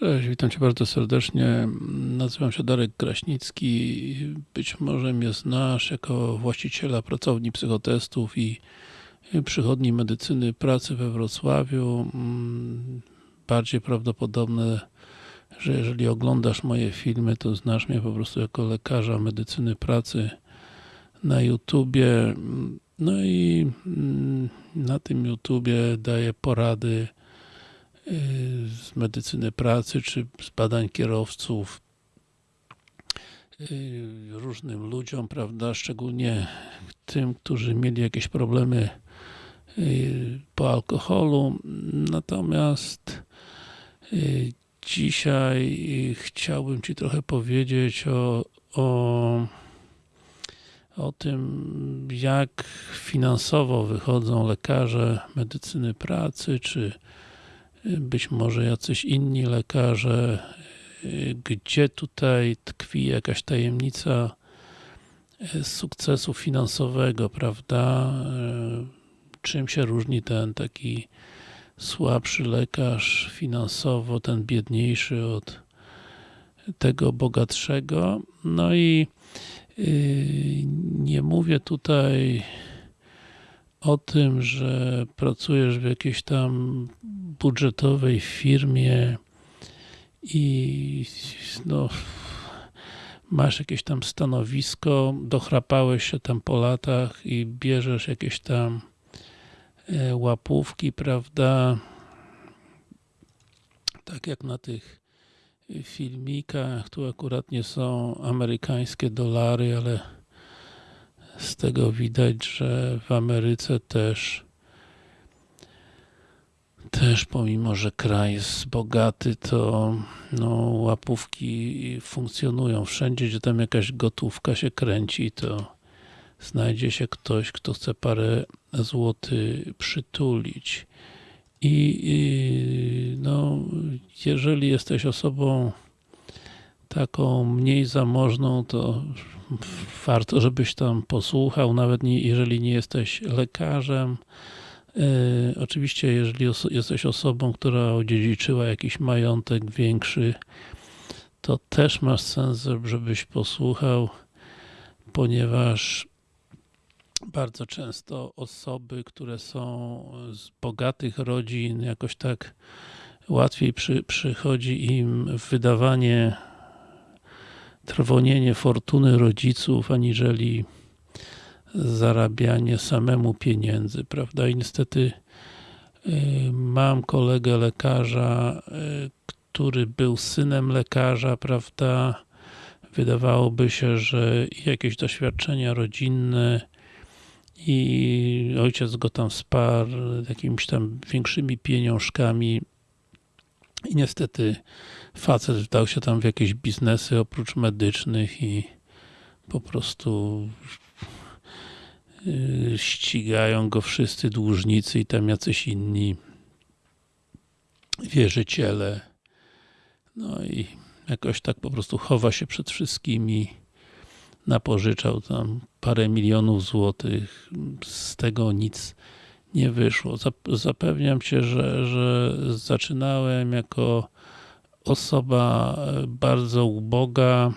Cześć, witam Cię bardzo serdecznie. Nazywam się Darek Kraśnicki. Być może mnie znasz jako właściciela pracowni psychotestów i przychodni medycyny pracy we Wrocławiu. Mm, Bardziej prawdopodobne, że jeżeli oglądasz moje filmy, to znasz mnie po prostu jako lekarza medycyny pracy na YouTubie. No i mm, na tym YouTubie daję porady z medycyny pracy, czy z badań kierowców różnym ludziom, prawda, szczególnie tym, którzy mieli jakieś problemy po alkoholu. Natomiast dzisiaj chciałbym Ci trochę powiedzieć o, o, o tym, jak finansowo wychodzą lekarze medycyny pracy, czy być może jacyś inni lekarze, gdzie tutaj tkwi jakaś tajemnica sukcesu finansowego, prawda? Czym się różni ten taki słabszy lekarz finansowo, ten biedniejszy od tego bogatszego. No i nie mówię tutaj o tym, że pracujesz w jakiejś tam budżetowej firmie i no, masz jakieś tam stanowisko, dochrapałeś się tam po latach i bierzesz jakieś tam łapówki, prawda? Tak jak na tych filmikach, tu akurat nie są amerykańskie dolary, ale z tego widać, że w Ameryce też też pomimo, że kraj jest bogaty, to no, łapówki funkcjonują. Wszędzie, gdzie tam jakaś gotówka się kręci, to znajdzie się ktoś, kto chce parę złotych przytulić. I, I no, jeżeli jesteś osobą taką mniej zamożną, to warto, żebyś tam posłuchał, nawet nie, jeżeli nie jesteś lekarzem. E, oczywiście, jeżeli oso jesteś osobą, która odziedziczyła jakiś majątek większy, to też masz sens, żebyś posłuchał, ponieważ bardzo często osoby, które są z bogatych rodzin, jakoś tak łatwiej przy, przychodzi im wydawanie trwonienie fortuny rodziców, aniżeli zarabianie samemu pieniędzy, prawda? I niestety mam kolegę lekarza, który był synem lekarza, prawda? Wydawałoby się, że jakieś doświadczenia rodzinne i ojciec go tam wsparł jakimiś tam większymi pieniążkami i niestety facet wdał się tam w jakieś biznesy oprócz medycznych i po prostu ścigają go wszyscy dłużnicy i tam jacyś inni wierzyciele. No i jakoś tak po prostu chowa się przed wszystkimi. Napożyczał tam parę milionów złotych. Z tego nic nie wyszło. Zapewniam Cię, że, że zaczynałem jako osoba bardzo uboga,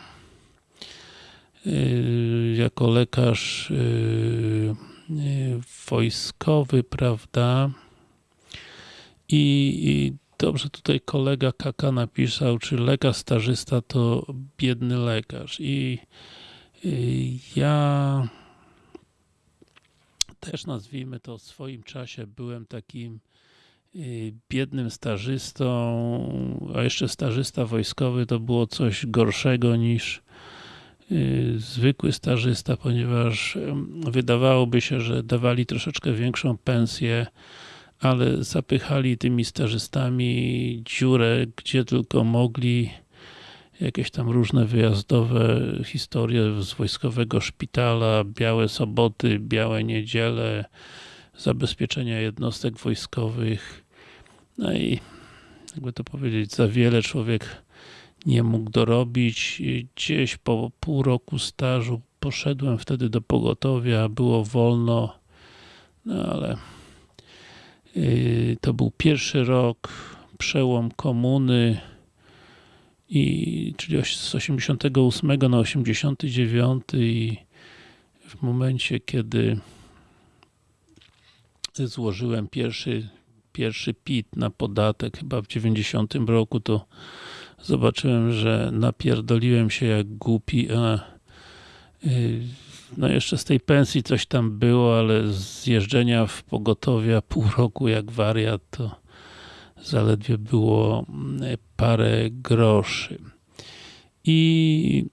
jako lekarz wojskowy, prawda? I, I, dobrze tutaj kolega Kaka napisał, czy lekarz stażysta to biedny lekarz. I ja też nazwijmy to w swoim czasie byłem takim biednym stażystą, a jeszcze stażysta wojskowy to było coś gorszego niż zwykły stażysta, ponieważ wydawałoby się, że dawali troszeczkę większą pensję, ale zapychali tymi stażystami dziurę, gdzie tylko mogli jakieś tam różne wyjazdowe historie z wojskowego szpitala, białe soboty, białe niedziele, zabezpieczenia jednostek wojskowych. No i jakby to powiedzieć, za wiele człowiek nie mógł dorobić. Gdzieś po pół roku stażu poszedłem wtedy do pogotowia, było wolno, no ale yy, to był pierwszy rok, przełom komuny, i czyli z 88 na 89 i w momencie, kiedy złożyłem pierwszy, pierwszy PIT na podatek chyba w 90 roku, to zobaczyłem, że napierdoliłem się jak głupi, a y, no jeszcze z tej pensji coś tam było, ale z jeżdżenia w pogotowia pół roku jak wariat, to zaledwie było mm, parę groszy. I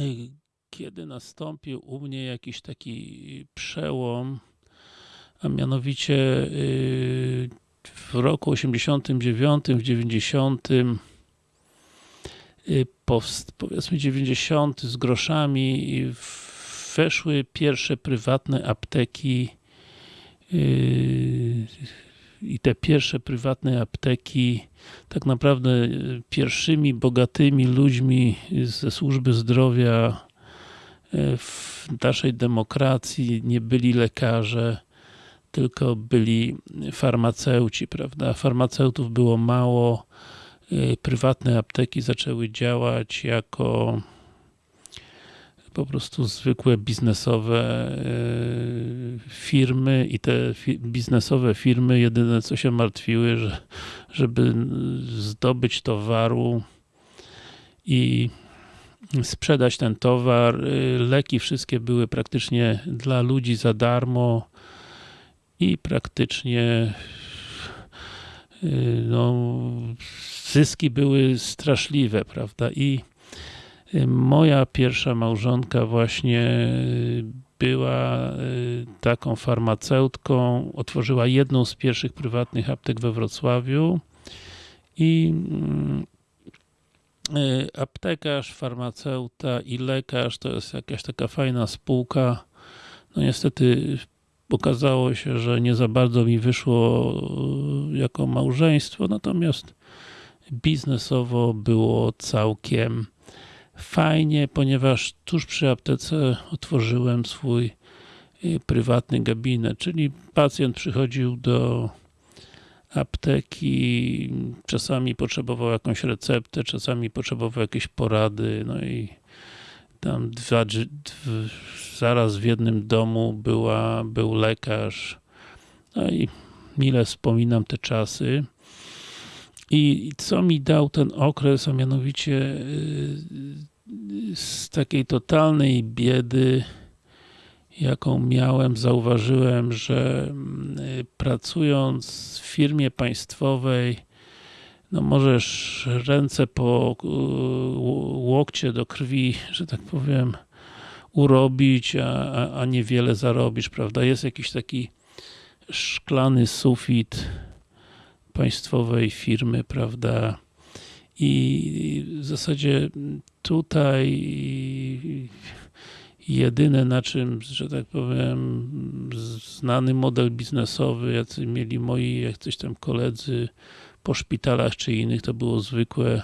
y, kiedy nastąpił u mnie jakiś taki przełom, a mianowicie y, w roku 89, w 90, y, powiedzmy 90 z groszami weszły pierwsze prywatne apteki i te pierwsze prywatne apteki tak naprawdę pierwszymi bogatymi ludźmi ze służby zdrowia w naszej demokracji nie byli lekarze, tylko byli farmaceuci, prawda? Farmaceutów było mało, e, prywatne apteki zaczęły działać jako po prostu zwykłe biznesowe e, firmy i te biznesowe firmy jedyne co się martwiły, że żeby zdobyć towaru i sprzedać ten towar. Y, leki wszystkie były praktycznie dla ludzi za darmo i praktycznie y, no, zyski były straszliwe, prawda? I y, moja pierwsza małżonka właśnie była taką farmaceutką, otworzyła jedną z pierwszych prywatnych aptek we Wrocławiu i mm, Y, aptekarz, farmaceuta i lekarz to jest jakaś taka fajna spółka. No niestety okazało się, że nie za bardzo mi wyszło y, jako małżeństwo, natomiast biznesowo było całkiem fajnie, ponieważ tuż przy aptece otworzyłem swój y, prywatny gabinet, czyli pacjent przychodził do apteki, czasami potrzebował jakąś receptę, czasami potrzebował jakieś porady, no i tam dwa, zaraz w jednym domu była, był lekarz, no i mile wspominam te czasy. I co mi dał ten okres, a mianowicie y, z takiej totalnej biedy, jaką miałem, zauważyłem, że mm, pracując w firmie państwowej, no możesz ręce po y, łokcie do krwi, że tak powiem, urobić, a, a niewiele zarobisz, prawda? Jest jakiś taki szklany sufit państwowej firmy, prawda? I w zasadzie tutaj jedyne na czym, że tak powiem, znany model biznesowy, jacy mieli moi jacyś tam koledzy po szpitalach czy innych, to było zwykłe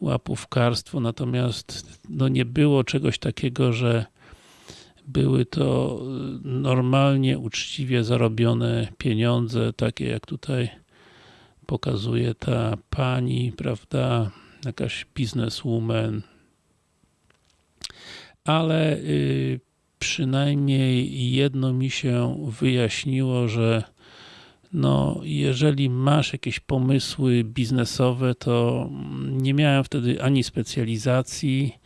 łapówkarstwo, natomiast no nie było czegoś takiego, że były to normalnie, uczciwie zarobione pieniądze, takie jak tutaj pokazuje ta pani, prawda, jakaś bizneswoman, ale y, przynajmniej jedno mi się wyjaśniło, że no, jeżeli masz jakieś pomysły biznesowe, to nie miałem wtedy ani specjalizacji,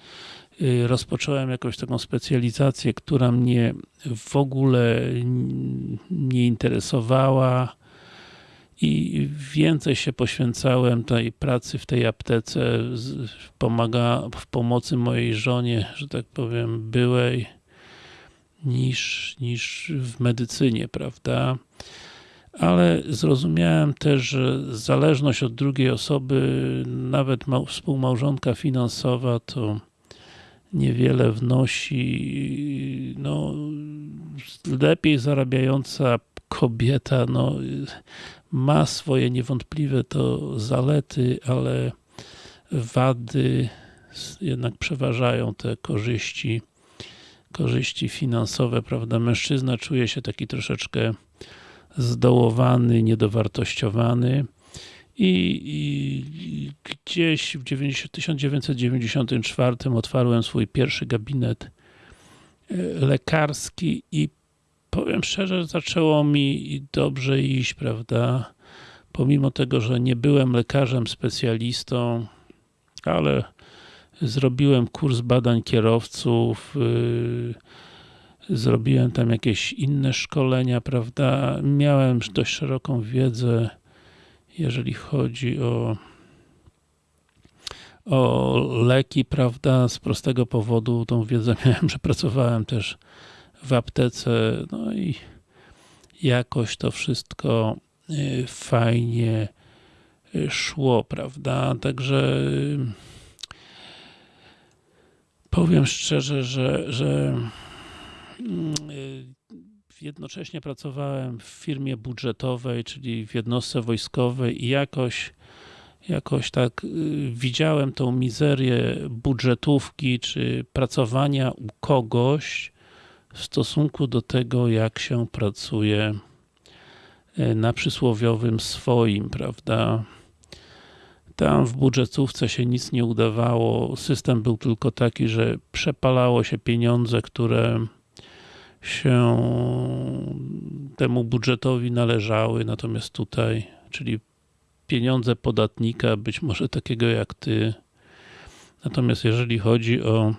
y, rozpocząłem jakąś taką specjalizację, która mnie w ogóle nie interesowała, i więcej się poświęcałem tej pracy w tej aptece, pomaga w pomocy mojej żonie, że tak powiem, byłej, niż, niż w medycynie, prawda? Ale zrozumiałem też, że zależność od drugiej osoby, nawet współmałżonka finansowa, to niewiele wnosi, no, lepiej zarabiająca kobieta, no, ma swoje niewątpliwe to zalety, ale wady jednak przeważają te korzyści korzyści finansowe, prawda? Mężczyzna czuje się taki troszeczkę zdołowany, niedowartościowany i, i gdzieś w 90, 1994 otwarłem swój pierwszy gabinet lekarski i powiem szczerze, zaczęło mi dobrze iść, prawda? Pomimo tego, że nie byłem lekarzem specjalistą, ale zrobiłem kurs badań kierowców, yy, zrobiłem tam jakieś inne szkolenia, prawda? Miałem dość szeroką wiedzę, jeżeli chodzi o o leki, prawda, z prostego powodu tą wiedzę miałem, że pracowałem też w aptece, no i jakoś to wszystko y, fajnie y, szło, prawda, także y, powiem szczerze, że, że jednocześnie pracowałem w firmie budżetowej, czyli w jednostce wojskowej i jakoś jakoś tak y, widziałem tą mizerię budżetówki, czy pracowania u kogoś w stosunku do tego, jak się pracuje y, na przysłowiowym swoim, prawda? Tam w budżetówce się nic nie udawało, system był tylko taki, że przepalało się pieniądze, które się temu budżetowi należały, natomiast tutaj, czyli pieniądze podatnika, być może takiego jak ty. Natomiast jeżeli chodzi o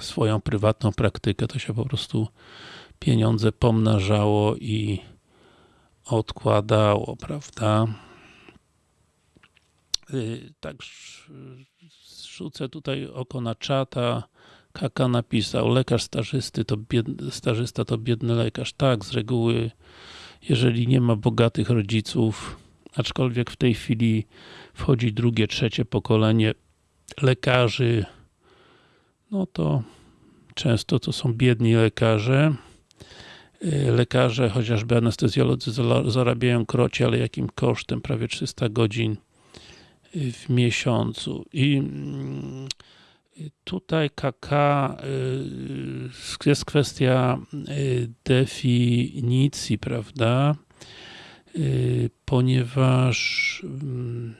swoją prywatną praktykę, to się po prostu pieniądze pomnażało i odkładało, prawda? Tak rzucę tutaj oko na czata. Kaka napisał, lekarz stażysty to biedny, stażysta to biedny lekarz. Tak, z reguły, jeżeli nie ma bogatych rodziców, aczkolwiek w tej chwili wchodzi drugie, trzecie pokolenie lekarzy, no to często to są biedni lekarze. Y, lekarze, chociażby anestezjolodzy zarabiają krocie, ale jakim kosztem? Prawie 300 godzin y, w miesiącu. I mm, tutaj KK y, jest kwestia definicji, prawda? Y, ponieważ mm,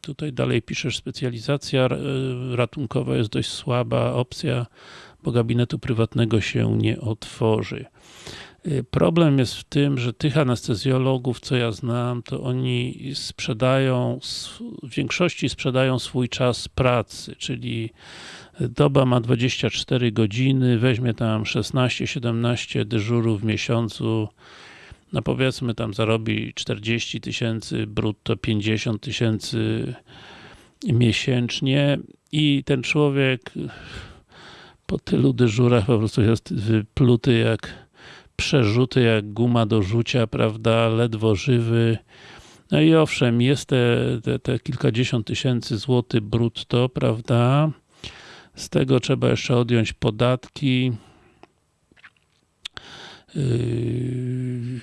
tutaj dalej piszesz, specjalizacja y, ratunkowa jest dość słaba opcja, bo gabinetu prywatnego się nie otworzy. Y, problem jest w tym, że tych anestezjologów, co ja znam, to oni sprzedają, w większości sprzedają swój czas pracy, czyli doba ma 24 godziny, weźmie tam 16-17 dyżurów w miesiącu, no powiedzmy tam zarobi 40 tysięcy, brutto 50 tysięcy miesięcznie i ten człowiek po tylu dyżurach po prostu jest wypluty jak przerzuty, jak guma do rzucia, prawda, ledwo żywy. No i owszem, jest te, te, te kilkadziesiąt tysięcy złotych brutto, prawda, z tego trzeba jeszcze odjąć podatki, Yy,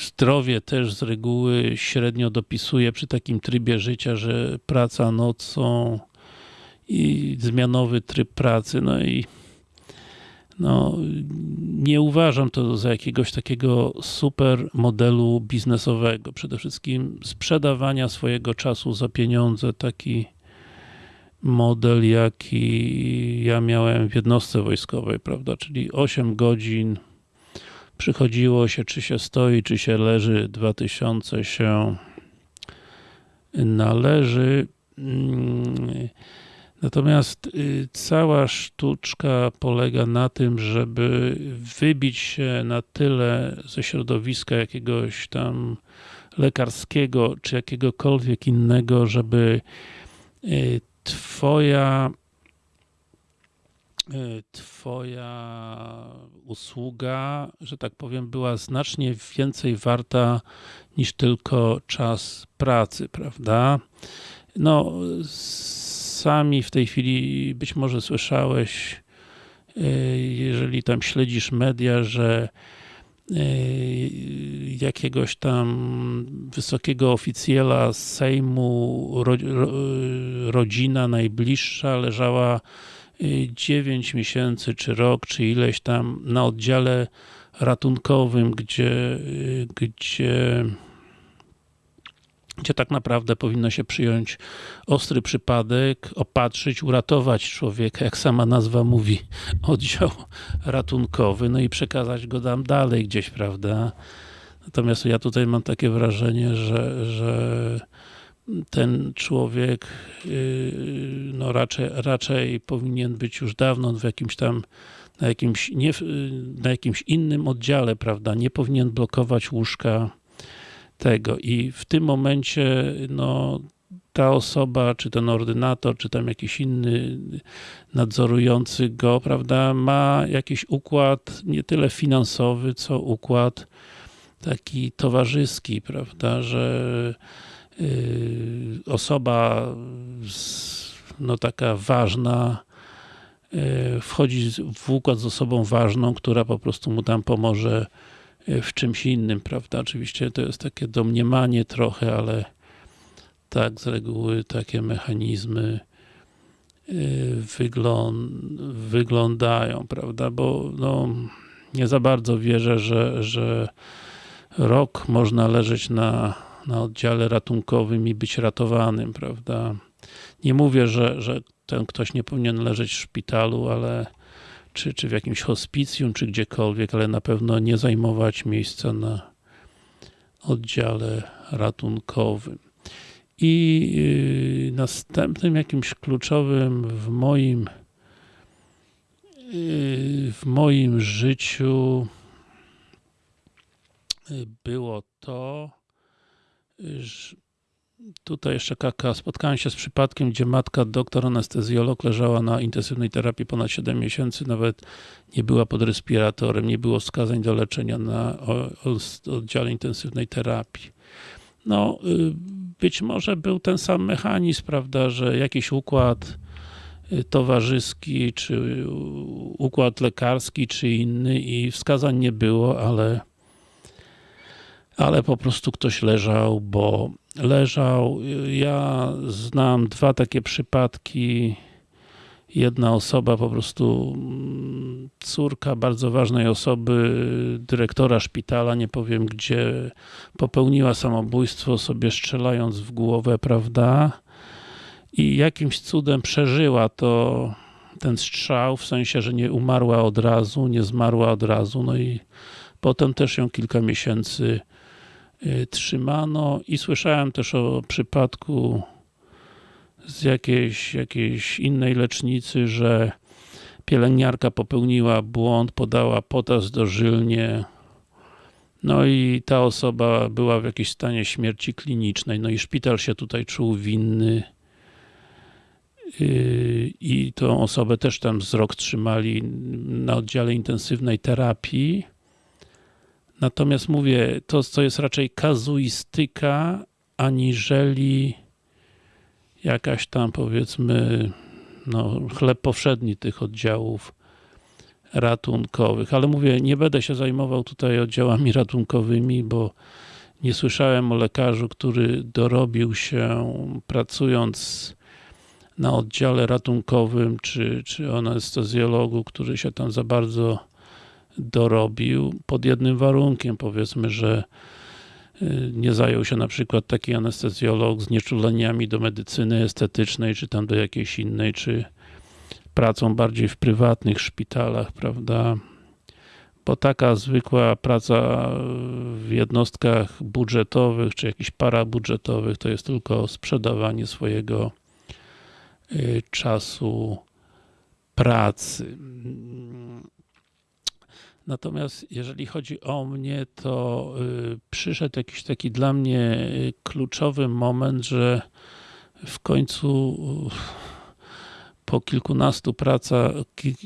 zdrowie też z reguły średnio dopisuje przy takim trybie życia, że praca nocą i zmianowy tryb pracy, no i no, nie uważam to za jakiegoś takiego super modelu biznesowego. Przede wszystkim sprzedawania swojego czasu za pieniądze, taki model, jaki ja miałem w jednostce wojskowej, prawda, czyli 8 godzin przychodziło się, czy się stoi, czy się leży, 2000 się należy. Natomiast y, cała sztuczka polega na tym, żeby wybić się na tyle ze środowiska jakiegoś tam lekarskiego, czy jakiegokolwiek innego, żeby y, twoja Y, twoja usługa, że tak powiem, była znacznie więcej warta niż tylko czas pracy, prawda? No, sami w tej chwili być może słyszałeś, y, jeżeli tam śledzisz media, że y, jakiegoś tam wysokiego oficjela z Sejmu rodzina najbliższa leżała 9 miesięcy, czy rok, czy ileś tam na oddziale ratunkowym, gdzie, gdzie gdzie tak naprawdę powinno się przyjąć ostry przypadek, opatrzyć, uratować człowieka, jak sama nazwa mówi, oddział ratunkowy, no i przekazać go tam dalej gdzieś, prawda? Natomiast ja tutaj mam takie wrażenie, że, że ten człowiek yy, no raczej, raczej powinien być już dawno w jakimś tam na jakimś, nie, na jakimś innym oddziale, prawda, nie powinien blokować łóżka tego. I w tym momencie no, ta osoba, czy ten ordynator, czy tam jakiś inny nadzorujący go, prawda, ma jakiś układ nie tyle finansowy, co układ taki towarzyski, prawda, że yy, osoba z, no taka ważna yy, wchodzi w układ z osobą ważną, która po prostu mu tam pomoże w czymś innym, prawda? Oczywiście to jest takie domniemanie trochę, ale tak z reguły takie mechanizmy y, wyglądają, prawda? Bo no, nie za bardzo wierzę, że, że rok można leżeć na, na oddziale ratunkowym i być ratowanym, prawda? Nie mówię, że, że ten ktoś nie powinien leżeć w szpitalu, ale czy, czy w jakimś hospicjum, czy gdziekolwiek, ale na pewno nie zajmować miejsca na oddziale ratunkowym. I yy, następnym jakimś kluczowym w moim yy, w moim życiu yy, było to, że Tutaj jeszcze kaka. Spotkałem się z przypadkiem, gdzie matka, doktor anestezjolog, leżała na intensywnej terapii ponad 7 miesięcy, nawet nie była pod respiratorem, nie było wskazań do leczenia na oddziale intensywnej terapii. No, y, być może był ten sam mechanizm, prawda, że jakiś układ y, towarzyski, czy układ lekarski, czy inny i wskazań nie było, ale ale po prostu ktoś leżał, bo leżał. Ja znam dwa takie przypadki. Jedna osoba, po prostu mm, córka bardzo ważnej osoby, dyrektora szpitala, nie powiem gdzie, popełniła samobójstwo sobie strzelając w głowę, prawda? I jakimś cudem przeżyła to ten strzał, w sensie, że nie umarła od razu, nie zmarła od razu, no i potem też ją kilka miesięcy trzymano i słyszałem też o przypadku z jakiejś, jakiejś innej lecznicy, że pielęgniarka popełniła błąd, podała potas dożylnie no i ta osoba była w jakimś stanie śmierci klinicznej, no i szpital się tutaj czuł winny. Y, i tą osobę też tam z rok trzymali na oddziale intensywnej terapii Natomiast mówię, to co jest raczej kazuistyka, aniżeli jakaś tam powiedzmy no, chleb powszedni tych oddziałów ratunkowych. Ale mówię, nie będę się zajmował tutaj oddziałami ratunkowymi, bo nie słyszałem o lekarzu, który dorobił się pracując na oddziale ratunkowym, czy, czy o anestezjologu, który się tam za bardzo dorobił pod jednym warunkiem, powiedzmy, że y, nie zajął się na przykład taki anestezjolog z nieczuleniami do medycyny estetycznej, czy tam do jakiejś innej, czy pracą bardziej w prywatnych szpitalach, prawda? Bo taka zwykła praca w jednostkach budżetowych, czy jakichś parabudżetowych, to jest tylko sprzedawanie swojego y, czasu pracy. Natomiast jeżeli chodzi o mnie, to y, przyszedł jakiś taki dla mnie y, kluczowy moment, że w końcu y, po kilkunastu pracach,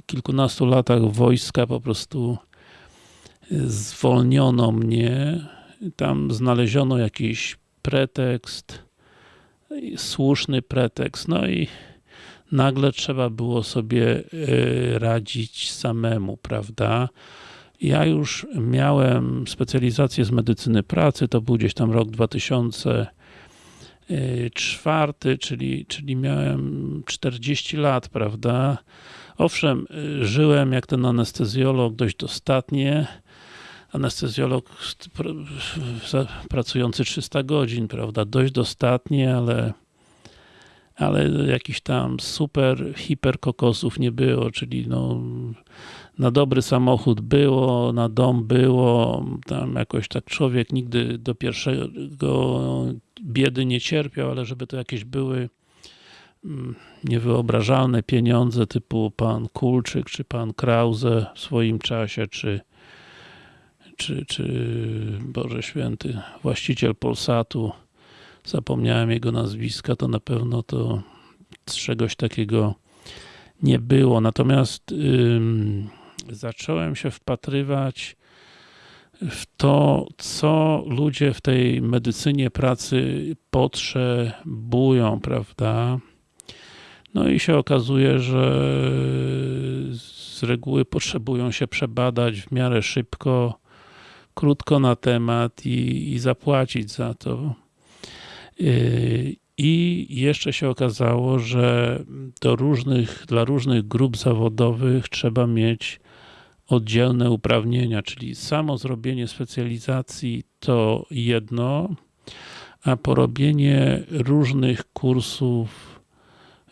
kilkunastu latach wojska po prostu zwolniono mnie. Tam znaleziono jakiś pretekst, słuszny pretekst, no i nagle trzeba było sobie radzić samemu, prawda? Ja już miałem specjalizację z medycyny pracy, to był gdzieś tam rok 2004, czyli, czyli miałem 40 lat, prawda? Owszem, żyłem jak ten anestezjolog dość dostatnie, anestezjolog pracujący 300 godzin, prawda, dość dostatnie, ale ale jakiś tam super, hiper kokosów nie było, czyli no na dobry samochód było, na dom było, tam jakoś tak człowiek nigdy do pierwszego biedy nie cierpiał, ale żeby to jakieś były mm, niewyobrażalne pieniądze typu pan Kulczyk, czy pan Krause w swoim czasie, czy czy, czy Boże Święty, właściciel Polsatu, zapomniałem jego nazwiska, to na pewno to czegoś takiego nie było. Natomiast ym, zacząłem się wpatrywać w to, co ludzie w tej medycynie pracy potrzebują, prawda? No i się okazuje, że z reguły potrzebują się przebadać w miarę szybko, krótko na temat i, i zapłacić za to. Yy, I jeszcze się okazało, że do różnych, dla różnych grup zawodowych trzeba mieć oddzielne uprawnienia, czyli samo zrobienie specjalizacji to jedno, a porobienie różnych kursów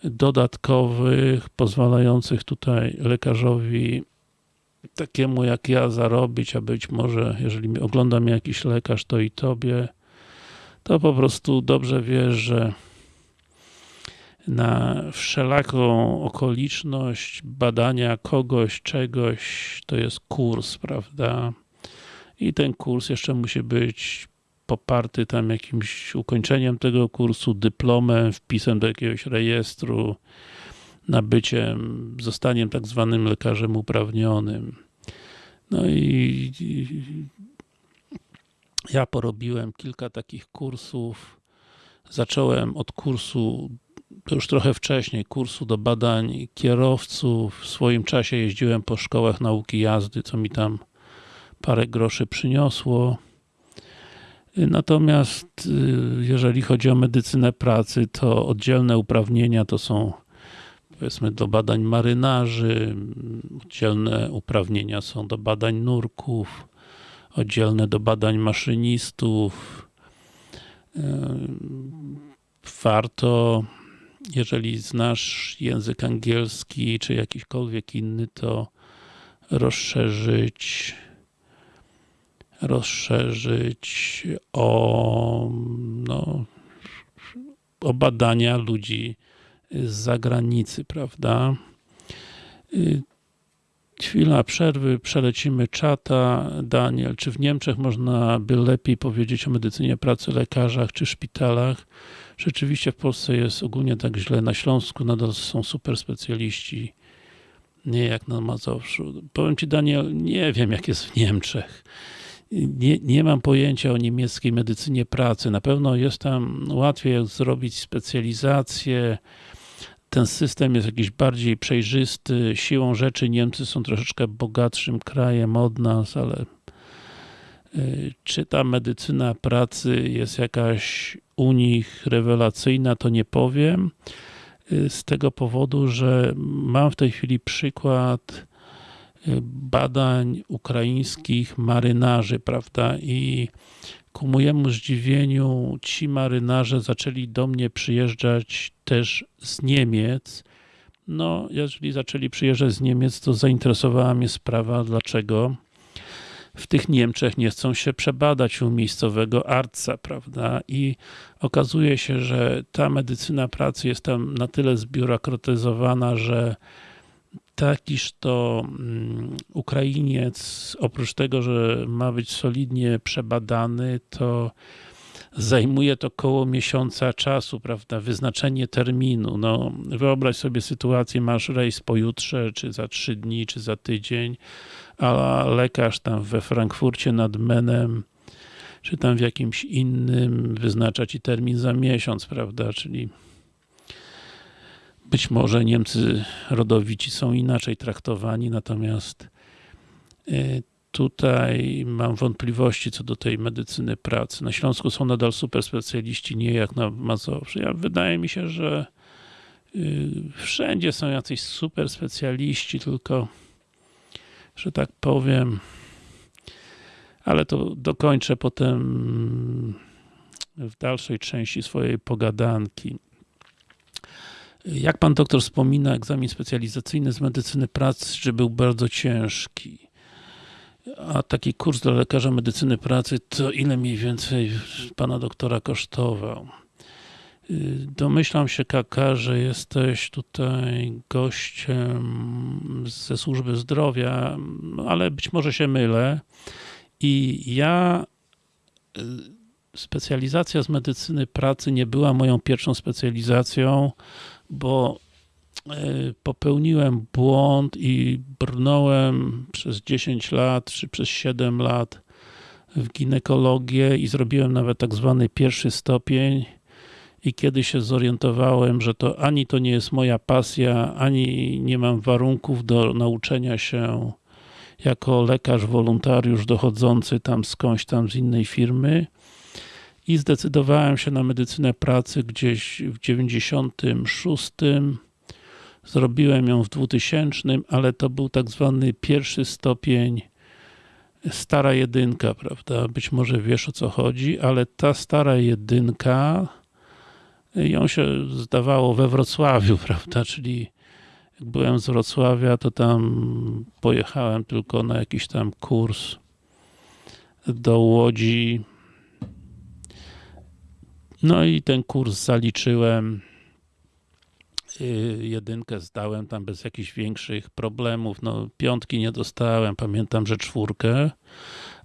dodatkowych, pozwalających tutaj lekarzowi takiemu jak ja zarobić, a być może, jeżeli ogląda mnie jakiś lekarz, to i tobie, to po prostu dobrze wiesz, że na wszelaką okoliczność badania kogoś, czegoś, to jest kurs, prawda? I ten kurs jeszcze musi być poparty tam jakimś ukończeniem tego kursu, dyplomem, wpisem do jakiegoś rejestru, nabyciem, zostaniem tak zwanym lekarzem uprawnionym. No i, ja porobiłem kilka takich kursów. Zacząłem od kursu, to już trochę wcześniej, kursu do badań kierowców. W swoim czasie jeździłem po szkołach nauki jazdy, co mi tam parę groszy przyniosło. Natomiast jeżeli chodzi o medycynę pracy, to oddzielne uprawnienia to są powiedzmy do badań marynarzy, oddzielne uprawnienia są do badań nurków, oddzielne do badań maszynistów. Warto, jeżeli znasz język angielski, czy jakikolwiek inny, to rozszerzyć rozszerzyć o, no, o badania ludzi z zagranicy, prawda? Chwila przerwy, przelecimy czata. Daniel, czy w Niemczech można by lepiej powiedzieć o medycynie pracy, lekarzach czy szpitalach? Rzeczywiście w Polsce jest ogólnie tak źle. Na Śląsku nadal są super specjaliści. Nie jak na Mazowszu. Powiem Ci Daniel, nie wiem jak jest w Niemczech. Nie, nie mam pojęcia o niemieckiej medycynie pracy. Na pewno jest tam łatwiej zrobić specjalizację, ten system jest jakiś bardziej przejrzysty. Siłą rzeczy Niemcy są troszeczkę bogatszym krajem od nas, ale czy ta medycyna pracy jest jakaś u nich rewelacyjna, to nie powiem. Z tego powodu, że mam w tej chwili przykład badań ukraińskich marynarzy, prawda, i ku mojemu zdziwieniu ci marynarze zaczęli do mnie przyjeżdżać też z Niemiec. No, jeżeli zaczęli przyjeżdżać z Niemiec, to zainteresowała mnie sprawa, dlaczego w tych Niemczech nie chcą się przebadać u miejscowego arca, prawda? I okazuje się, że ta medycyna pracy jest tam na tyle zbiurokratyzowana, że takiż to um, Ukrainiec, oprócz tego, że ma być solidnie przebadany, to zajmuje to koło miesiąca czasu, prawda, wyznaczenie terminu. No, wyobraź sobie sytuację, masz rejs pojutrze, czy za trzy dni, czy za tydzień, a lekarz tam we Frankfurcie nad Menem, czy tam w jakimś innym wyznacza ci termin za miesiąc, prawda, czyli być może Niemcy rodowici są inaczej traktowani, natomiast tutaj mam wątpliwości co do tej medycyny pracy. Na Śląsku są nadal super specjaliści, nie jak na Mazowszu. Ja, wydaje mi się, że wszędzie są jacyś super specjaliści, tylko że tak powiem ale to dokończę potem w dalszej części swojej pogadanki. Jak pan doktor wspomina, egzamin specjalizacyjny z medycyny pracy, był bardzo ciężki. A taki kurs dla lekarza medycyny pracy, to ile mniej więcej pana doktora kosztował? Domyślam się, Kaka, że jesteś tutaj gościem ze służby zdrowia, ale być może się mylę. I ja specjalizacja z medycyny pracy nie była moją pierwszą specjalizacją, bo popełniłem błąd i brnąłem przez 10 lat, czy przez 7 lat w ginekologię i zrobiłem nawet tak zwany pierwszy stopień i kiedy się zorientowałem, że to ani to nie jest moja pasja, ani nie mam warunków do nauczenia się jako lekarz wolontariusz dochodzący tam skądś tam z innej firmy i zdecydowałem się na medycynę pracy gdzieś w 96 zrobiłem ją w 2000, ale to był tak zwany pierwszy stopień stara jedynka, prawda? Być może wiesz o co chodzi, ale ta stara jedynka ją się zdawało we Wrocławiu, prawda? Czyli jak byłem z Wrocławia, to tam pojechałem tylko na jakiś tam kurs do Łodzi. No i ten kurs zaliczyłem. Jedynkę zdałem tam bez jakichś większych problemów. No, piątki nie dostałem, pamiętam, że czwórkę.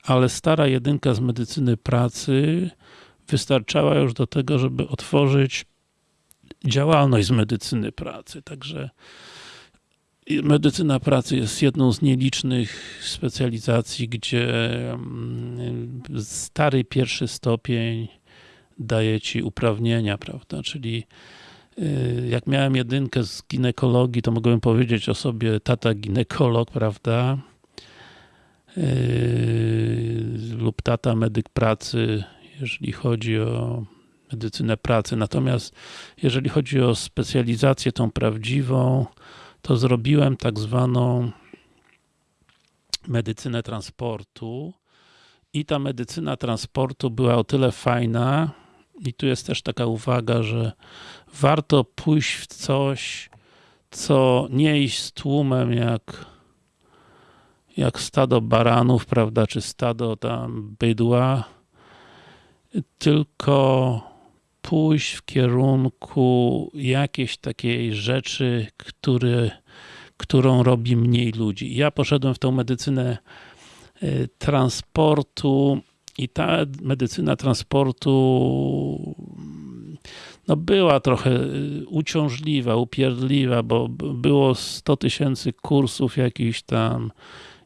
Ale stara jedynka z medycyny pracy wystarczała już do tego, żeby otworzyć działalność z medycyny pracy. Także medycyna pracy jest jedną z nielicznych specjalizacji, gdzie stary pierwszy stopień daje ci uprawnienia, prawda, czyli jak miałem jedynkę z ginekologii, to mogłem powiedzieć o sobie tata ginekolog, prawda, lub tata medyk pracy, jeżeli chodzi o medycynę pracy. Natomiast jeżeli chodzi o specjalizację tą prawdziwą, to zrobiłem tak zwaną medycynę transportu i ta medycyna transportu była o tyle fajna i tu jest też taka uwaga, że warto pójść w coś, co nie iść z tłumem jak jak stado baranów, prawda, czy stado tam bydła, tylko pójść w kierunku jakiejś takiej rzeczy, który, którą robi mniej ludzi. Ja poszedłem w tą medycynę transportu i ta medycyna transportu no była trochę uciążliwa, upierdliwa, bo było 100 tysięcy kursów jakichś tam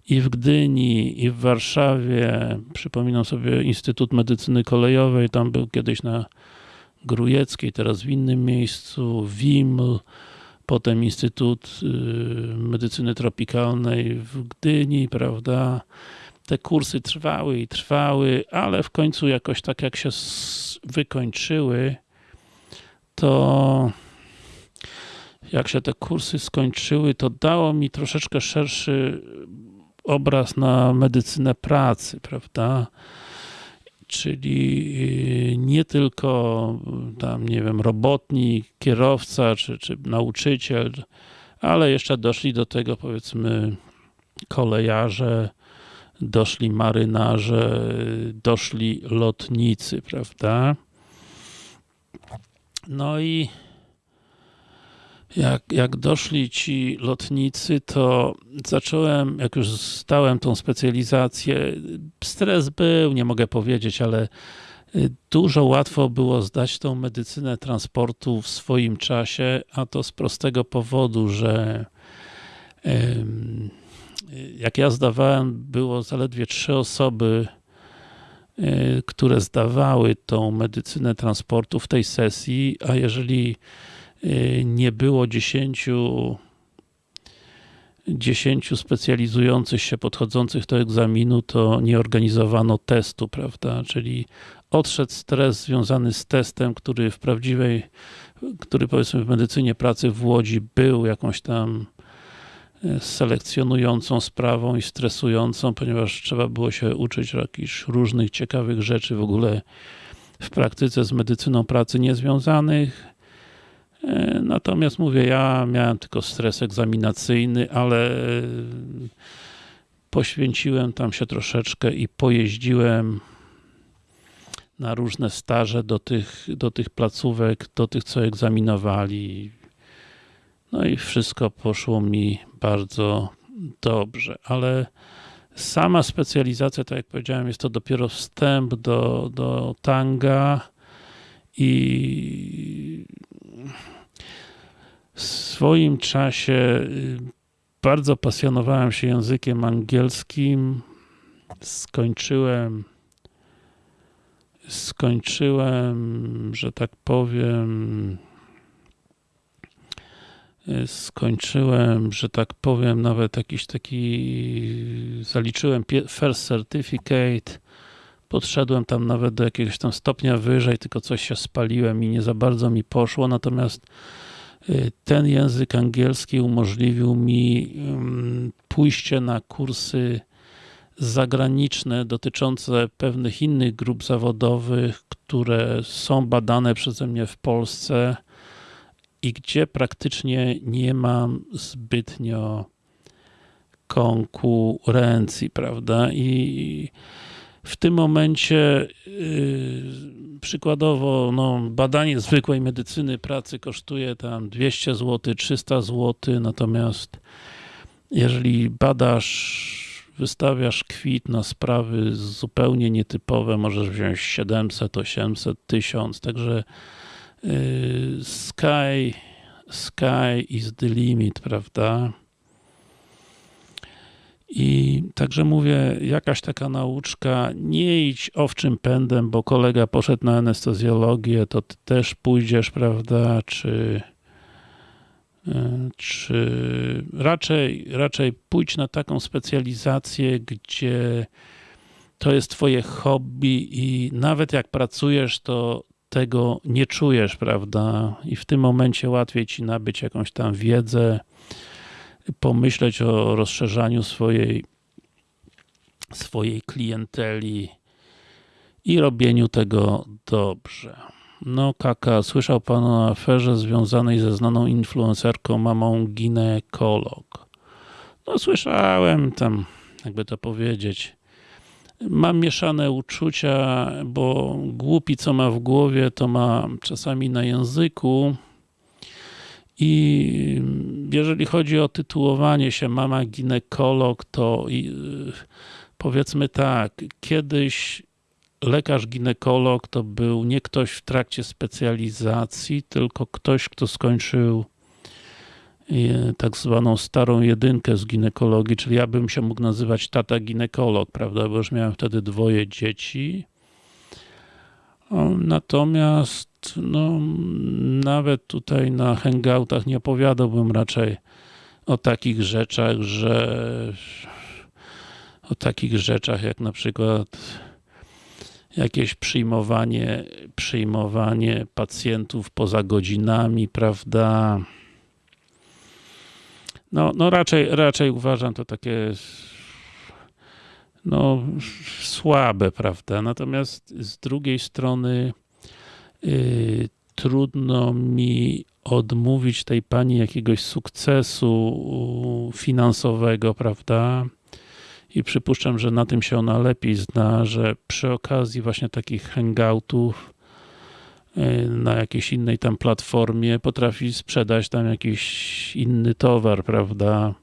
i w Gdyni, i w Warszawie. Przypominam sobie Instytut Medycyny Kolejowej, tam był kiedyś na Grujeckiej, teraz w innym miejscu, WIML, potem Instytut Medycyny Tropikalnej w Gdyni, prawda. Te kursy trwały i trwały, ale w końcu jakoś tak jak się wykończyły, to jak się te kursy skończyły, to dało mi troszeczkę szerszy obraz na medycynę pracy, prawda? Czyli nie tylko tam, nie wiem, robotnik, kierowca, czy, czy nauczyciel, ale jeszcze doszli do tego, powiedzmy, kolejarze, doszli marynarze, doszli lotnicy, prawda? No i jak, jak doszli ci lotnicy, to zacząłem, jak już zdałem tą specjalizację, stres był, nie mogę powiedzieć, ale dużo łatwo było zdać tą medycynę transportu w swoim czasie, a to z prostego powodu, że jak ja zdawałem, było zaledwie trzy osoby, które zdawały tą medycynę transportu w tej sesji, a jeżeli nie było 10 10 specjalizujących się, podchodzących do egzaminu, to nie organizowano testu, prawda, czyli odszedł stres związany z testem, który w prawdziwej, który powiedzmy w medycynie pracy w Łodzi był jakąś tam e, selekcjonującą sprawą i stresującą, ponieważ trzeba było się uczyć jakichś różnych ciekawych rzeczy w ogóle w praktyce z medycyną pracy niezwiązanych. E, natomiast mówię, ja miałem tylko stres egzaminacyjny, ale e, poświęciłem tam się troszeczkę i pojeździłem na różne staże do tych, do tych placówek, do tych, co egzaminowali. No i wszystko poszło mi bardzo dobrze, ale sama specjalizacja, tak jak powiedziałem, jest to dopiero wstęp do, do tanga i w swoim czasie y, bardzo pasjonowałem się językiem angielskim. Skończyłem skończyłem, że tak powiem, skończyłem, że tak powiem, nawet jakiś taki, zaliczyłem first certificate, podszedłem tam nawet do jakiegoś tam stopnia wyżej, tylko coś się spaliłem i nie za bardzo mi poszło, natomiast y, ten język angielski umożliwił mi pójście na kursy zagraniczne dotyczące pewnych innych grup zawodowych, które są badane przeze mnie w Polsce i gdzie praktycznie nie mam zbytnio konkurencji, prawda? I w tym momencie yy, przykładowo no, badanie zwykłej medycyny pracy kosztuje tam 200 zł, 300 zł, natomiast jeżeli badasz wystawiasz kwit na sprawy zupełnie nietypowe, możesz wziąć 700, 800, 1000, także yy, sky, sky is the limit, prawda? I także mówię, jakaś taka nauczka, nie idź owczym pędem, bo kolega poszedł na anestezjologię, to ty też pójdziesz, prawda, czy czy raczej, raczej pójdź na taką specjalizację, gdzie to jest twoje hobby i nawet jak pracujesz, to tego nie czujesz, prawda? I w tym momencie łatwiej ci nabyć jakąś tam wiedzę, pomyśleć o rozszerzaniu swojej, swojej klienteli i robieniu tego dobrze. No kaka, słyszał pan o aferze związanej ze znaną influencerką mamą ginekolog. No słyszałem tam, jakby to powiedzieć. Mam mieszane uczucia, bo głupi co ma w głowie, to ma czasami na języku. I jeżeli chodzi o tytułowanie się mama ginekolog, to powiedzmy tak, kiedyś lekarz ginekolog to był nie ktoś w trakcie specjalizacji, tylko ktoś, kto skończył e, tak zwaną starą jedynkę z ginekologii, czyli ja bym się mógł nazywać tata ginekolog, prawda, bo już miałem wtedy dwoje dzieci. Natomiast no, nawet tutaj na hangoutach nie opowiadałbym raczej o takich rzeczach, że o takich rzeczach jak na przykład jakieś przyjmowanie, przyjmowanie pacjentów poza godzinami, prawda? No, no raczej, raczej uważam to takie no, słabe, prawda? Natomiast z drugiej strony trudno mi odmówić tej pani jakiegoś sukcesu finansowego, prawda? i przypuszczam, że na tym się ona lepiej zna, że przy okazji właśnie takich hangoutów y, na jakiejś innej tam platformie potrafi sprzedać tam jakiś inny towar, prawda?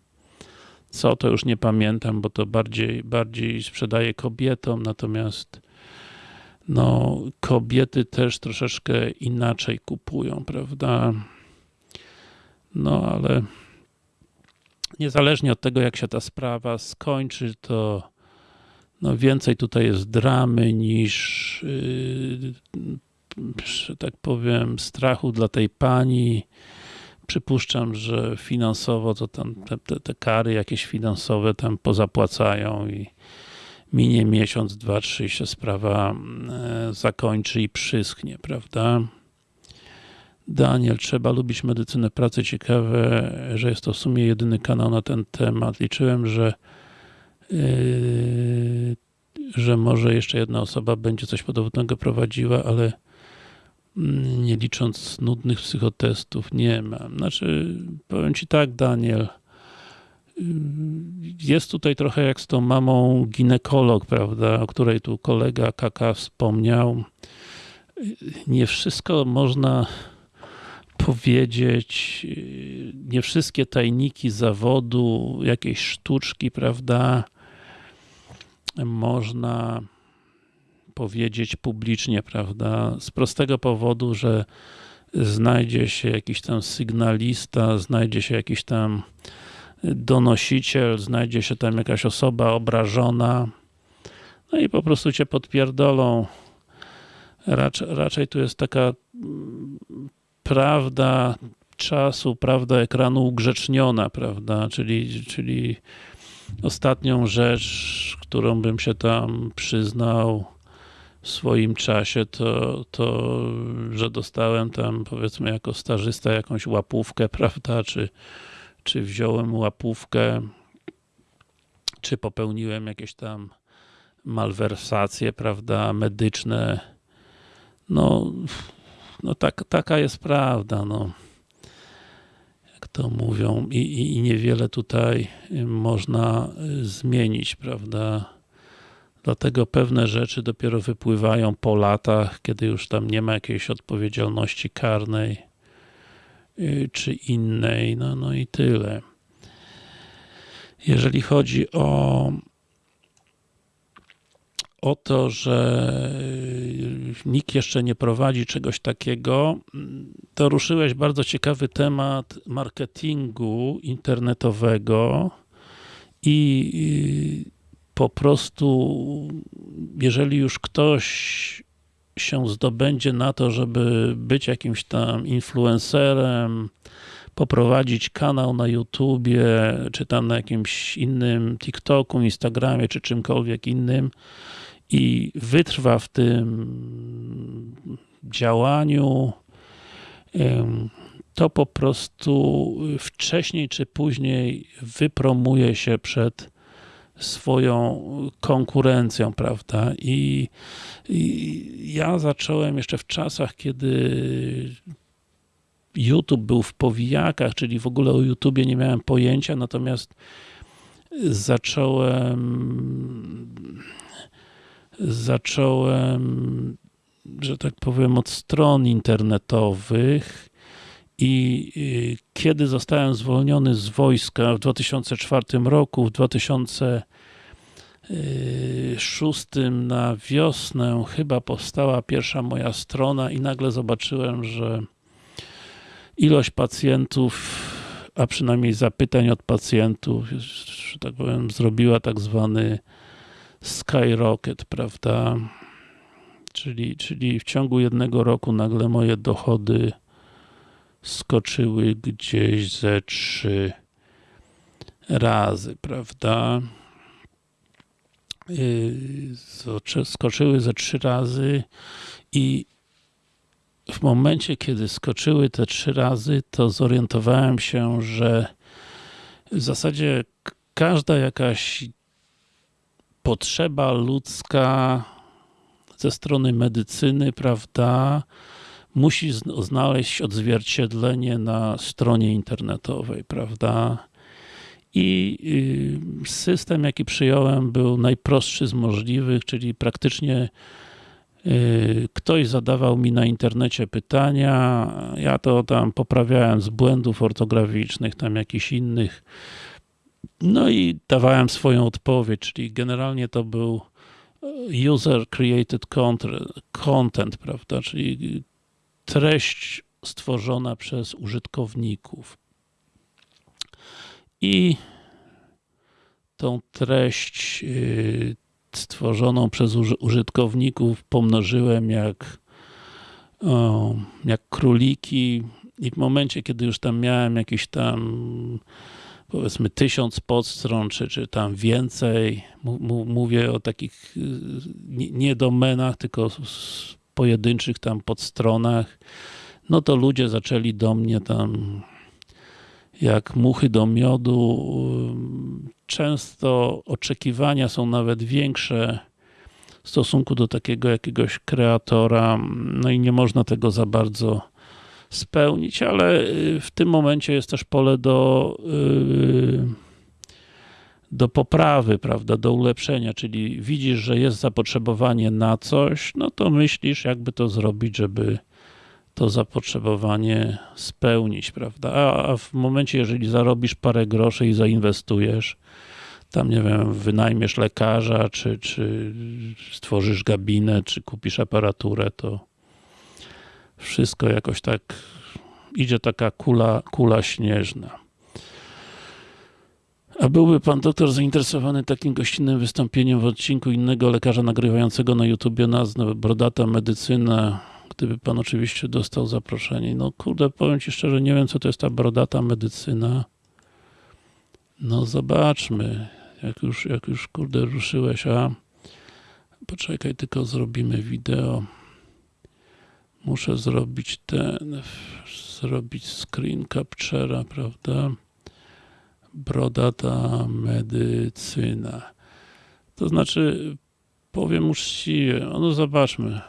Co to już nie pamiętam, bo to bardziej, bardziej sprzedaje kobietom, natomiast no, kobiety też troszeczkę inaczej kupują, prawda? No, ale niezależnie od tego, jak się ta sprawa skończy, to no więcej tutaj jest dramy niż yy, że tak powiem strachu dla tej pani. Przypuszczam, że finansowo to tam te, te kary jakieś finansowe tam pozapłacają i minie miesiąc, dwa, trzy się sprawa e, zakończy i przyschnie, prawda? Daniel, trzeba lubić medycynę pracy. Ciekawe, że jest to w sumie jedyny kanał na ten temat. Liczyłem, że yy, że może jeszcze jedna osoba będzie coś podobnego prowadziła, ale mm, nie licząc nudnych psychotestów nie ma. Znaczy, powiem Ci tak, Daniel, jest tutaj trochę jak z tą mamą ginekolog, prawda, o której tu kolega Kaka wspomniał. Nie wszystko można powiedzieć, nie wszystkie tajniki zawodu, jakieś sztuczki, prawda, można powiedzieć publicznie, prawda, z prostego powodu, że znajdzie się jakiś tam sygnalista, znajdzie się jakiś tam donosiciel, znajdzie się tam jakaś osoba obrażona, no i po prostu cię podpierdolą. Raczej, raczej tu jest taka prawda czasu, prawda ekranu ugrzeczniona, prawda, czyli, czyli ostatnią rzecz, którą bym się tam przyznał w swoim czasie, to, to że dostałem tam powiedzmy jako stażysta jakąś łapówkę, prawda, czy, czy wziąłem łapówkę, czy popełniłem jakieś tam malwersacje, prawda, medyczne, no no tak, taka jest prawda, no. Jak to mówią i, i, i niewiele tutaj można y, zmienić, prawda. Dlatego pewne rzeczy dopiero wypływają po latach, kiedy już tam nie ma jakiejś odpowiedzialności karnej y, czy innej, no, no i tyle. Jeżeli chodzi o o to, że y, nikt jeszcze nie prowadzi czegoś takiego, to ruszyłeś bardzo ciekawy temat marketingu internetowego i y, po prostu, jeżeli już ktoś się zdobędzie na to, żeby być jakimś tam influencerem, poprowadzić kanał na YouTubie, czy tam na jakimś innym TikToku, Instagramie, czy czymkolwiek innym, i wytrwa w tym działaniu, to po prostu wcześniej czy później wypromuje się przed swoją konkurencją, prawda? I, I, ja zacząłem jeszcze w czasach, kiedy YouTube był w powijakach, czyli w ogóle o YouTubie nie miałem pojęcia, natomiast zacząłem zacząłem, że tak powiem, od stron internetowych i kiedy zostałem zwolniony z wojska w 2004 roku, w 2006 na wiosnę chyba powstała pierwsza moja strona i nagle zobaczyłem, że ilość pacjentów, a przynajmniej zapytań od pacjentów, że tak powiem, zrobiła tak zwany skyrocket, prawda? Czyli, czyli w ciągu jednego roku nagle moje dochody skoczyły gdzieś ze trzy razy, prawda? Yy, skoczyły ze trzy razy i w momencie, kiedy skoczyły te trzy razy, to zorientowałem się, że w zasadzie każda jakaś potrzeba ludzka ze strony medycyny, prawda, musi znaleźć odzwierciedlenie na stronie internetowej, prawda. I y, system, jaki przyjąłem, był najprostszy z możliwych, czyli praktycznie y, ktoś zadawał mi na internecie pytania, ja to tam poprawiałem z błędów ortograficznych, tam jakichś innych, no i dawałem swoją odpowiedź, czyli generalnie to był e, user created content, prawda, czyli treść stworzona przez użytkowników. I tą treść e, stworzoną przez użytkowników pomnożyłem jak, jak króliki i w momencie, kiedy już tam miałem jakiś tam powiedzmy tysiąc podstron, czy, czy tam więcej. Mówię o takich y, nie domenach, tylko pojedynczych tam podstronach. no to ludzie zaczęli do mnie tam jak muchy do miodu. Często oczekiwania są nawet większe w stosunku do takiego jakiegoś kreatora, no i nie można tego za bardzo spełnić, ale w tym momencie jest też pole do yy, do poprawy, prawda, do ulepszenia, czyli widzisz, że jest zapotrzebowanie na coś, no to myślisz, jakby to zrobić, żeby to zapotrzebowanie spełnić, prawda? A, w momencie, jeżeli zarobisz parę groszy i zainwestujesz, tam nie wiem, wynajmiesz lekarza, czy, czy stworzysz gabinet, czy kupisz aparaturę, to wszystko jakoś tak idzie taka kula, kula śnieżna. A byłby pan doktor zainteresowany takim gościnnym wystąpieniem w odcinku innego lekarza nagrywającego na YouTubie nazwę Brodata Medycyna, gdyby pan oczywiście dostał zaproszenie. No kurde, powiem ci szczerze, nie wiem co to jest ta Brodata Medycyna. No zobaczmy, jak już, jak już kurde ruszyłeś, a poczekaj, tylko zrobimy wideo. Muszę zrobić ten, zrobić screen capture'a, prawda? Brodata medycyna. To znaczy, powiem uczciwie, no zobaczmy.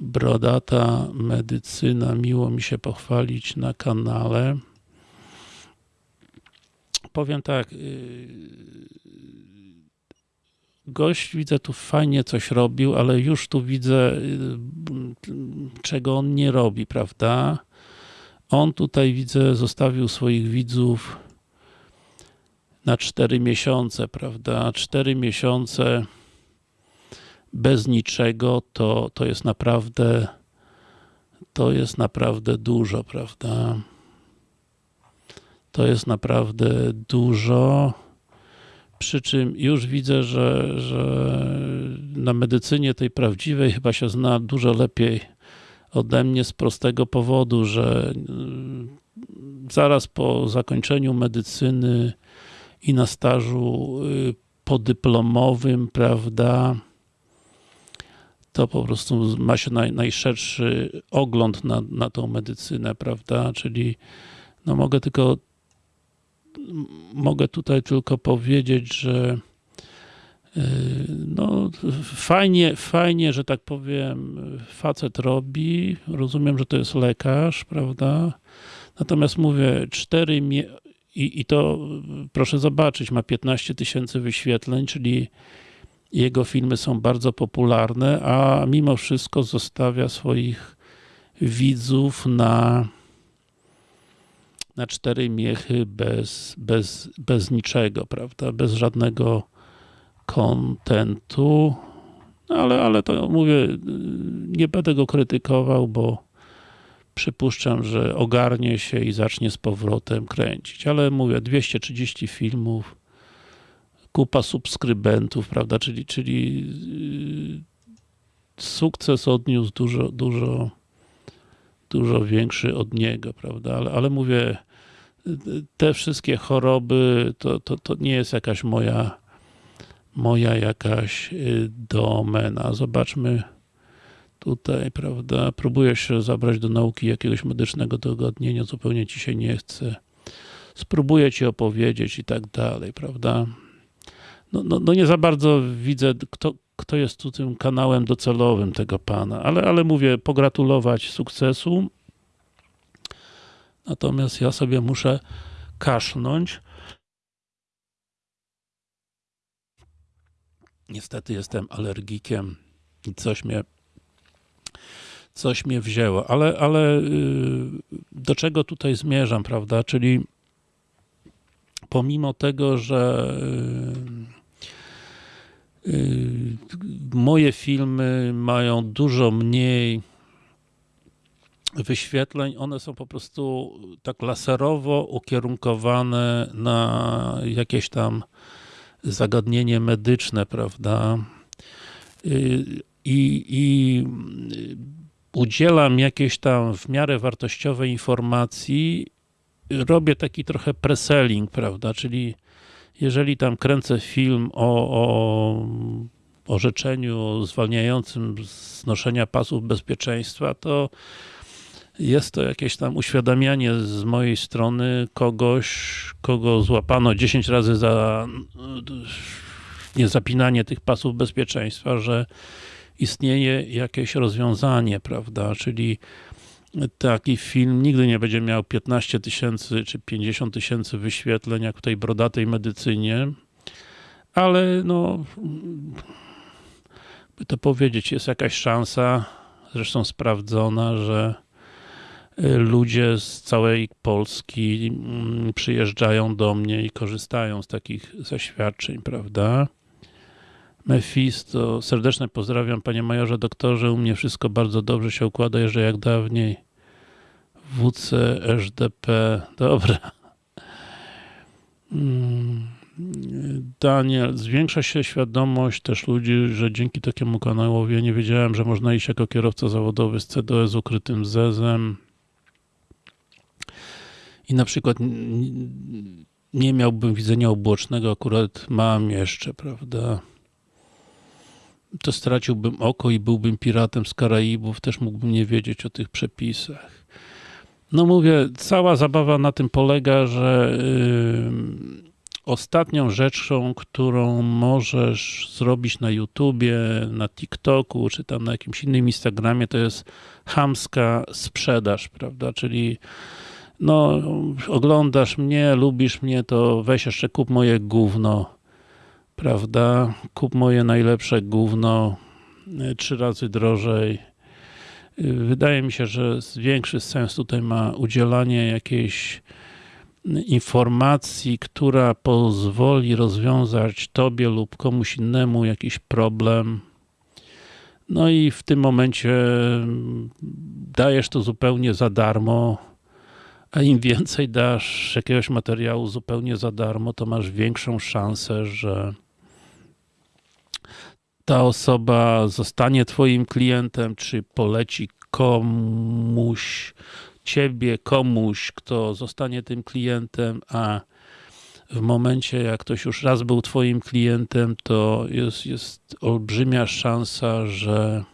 Brodata medycyna, miło mi się pochwalić na kanale. Powiem tak, yy, gość widzę tu fajnie coś robił, ale już tu widzę yy, czego on nie robi, prawda? On tutaj widzę zostawił swoich widzów na 4 miesiące, prawda? 4 miesiące bez niczego to, to jest naprawdę to jest naprawdę dużo, prawda? To jest naprawdę dużo. Przy czym już widzę, że, że na medycynie tej prawdziwej chyba się zna dużo lepiej ode mnie z prostego powodu, że mm, zaraz po zakończeniu medycyny i na stażu y, podyplomowym, prawda, to po prostu ma się naj, najszerszy ogląd na, na tą medycynę, prawda, czyli no mogę tylko mogę tutaj tylko powiedzieć, że y, no fajnie, fajnie, że tak powiem facet robi, rozumiem, że to jest lekarz, prawda, natomiast mówię, cztery i, I to proszę zobaczyć, ma 15 tysięcy wyświetleń, czyli jego filmy są bardzo popularne, a mimo wszystko zostawia swoich widzów na na cztery miechy bez, bez, bez niczego, prawda, bez żadnego kontentu, no ale, ale to mówię, nie będę go krytykował, bo przypuszczam, że ogarnie się i zacznie z powrotem kręcić, ale mówię, 230 filmów, kupa subskrybentów, prawda, czyli, czyli yy, sukces odniósł dużo, dużo, dużo większy od niego, prawda, ale, ale mówię, te wszystkie choroby, to, to, to nie jest jakaś moja, moja jakaś yy, domena. Zobaczmy, tutaj, prawda, próbujesz się zabrać do nauki jakiegoś medycznego dogodnienia, zupełnie ci się nie chce. Spróbuję ci opowiedzieć i tak dalej, prawda. No, no, no nie za bardzo widzę, kto, kto jest tu tym kanałem docelowym tego pana, ale, ale mówię, pogratulować sukcesu. Natomiast ja sobie muszę kaszlnąć. Niestety jestem alergikiem i coś mnie coś mnie wzięło, ale, ale y, do czego tutaj zmierzam, prawda, czyli pomimo tego, że y, y, moje filmy mają dużo mniej wyświetleń, one są po prostu tak laserowo ukierunkowane na jakieś tam zagadnienie medyczne, prawda? I, i udzielam jakieś tam w miarę wartościowej informacji, robię taki trochę preselling, prawda, czyli jeżeli tam kręcę film o, o orzeczeniu zwalniającym z noszenia pasów bezpieczeństwa, to jest to jakieś tam uświadamianie z mojej strony kogoś, kogo złapano 10 razy za niezapinanie tych pasów bezpieczeństwa, że istnieje jakieś rozwiązanie, prawda, czyli taki film nigdy nie będzie miał 15 tysięcy czy 50 tysięcy wyświetleń, jak w tej brodatej medycynie, ale no, by to powiedzieć, jest jakaś szansa, zresztą sprawdzona, że y, ludzie z całej Polski mm, przyjeżdżają do mnie i korzystają z takich zaświadczeń, prawda? Mefisto, serdeczne pozdrawiam panie majorze doktorze, u mnie wszystko bardzo dobrze się układa, jeszcze jak dawniej. WC, SDP, dobra. Mm, Daniel, zwiększa się świadomość też ludzi, że dzięki takiemu kanałowi, nie wiedziałem, że można iść jako kierowca zawodowy z CDO z ukrytym zezem i na przykład nie miałbym widzenia ubocznego, akurat mam jeszcze, prawda? To straciłbym oko i byłbym piratem z Karaibów, też mógłbym nie wiedzieć o tych przepisach. No mówię, cała zabawa na tym polega, że yy, ostatnią rzeczą, którą możesz zrobić na YouTubie, na TikToku, czy tam na jakimś innym Instagramie, to jest hamska sprzedaż, prawda, czyli no, oglądasz mnie, lubisz mnie, to weź jeszcze kup moje gówno, prawda, kup moje najlepsze gówno, y, trzy razy drożej. Y, wydaje mi się, że większy sens tutaj ma udzielanie jakiejś informacji, która pozwoli rozwiązać tobie lub komuś innemu jakiś problem. No i w tym momencie dajesz to zupełnie za darmo, a im więcej dasz jakiegoś materiału zupełnie za darmo, to masz większą szansę, że ta osoba zostanie twoim klientem, czy poleci komuś, ciebie, komuś, kto zostanie tym klientem, a w momencie, jak ktoś już raz był twoim klientem, to jest, jest olbrzymia szansa, że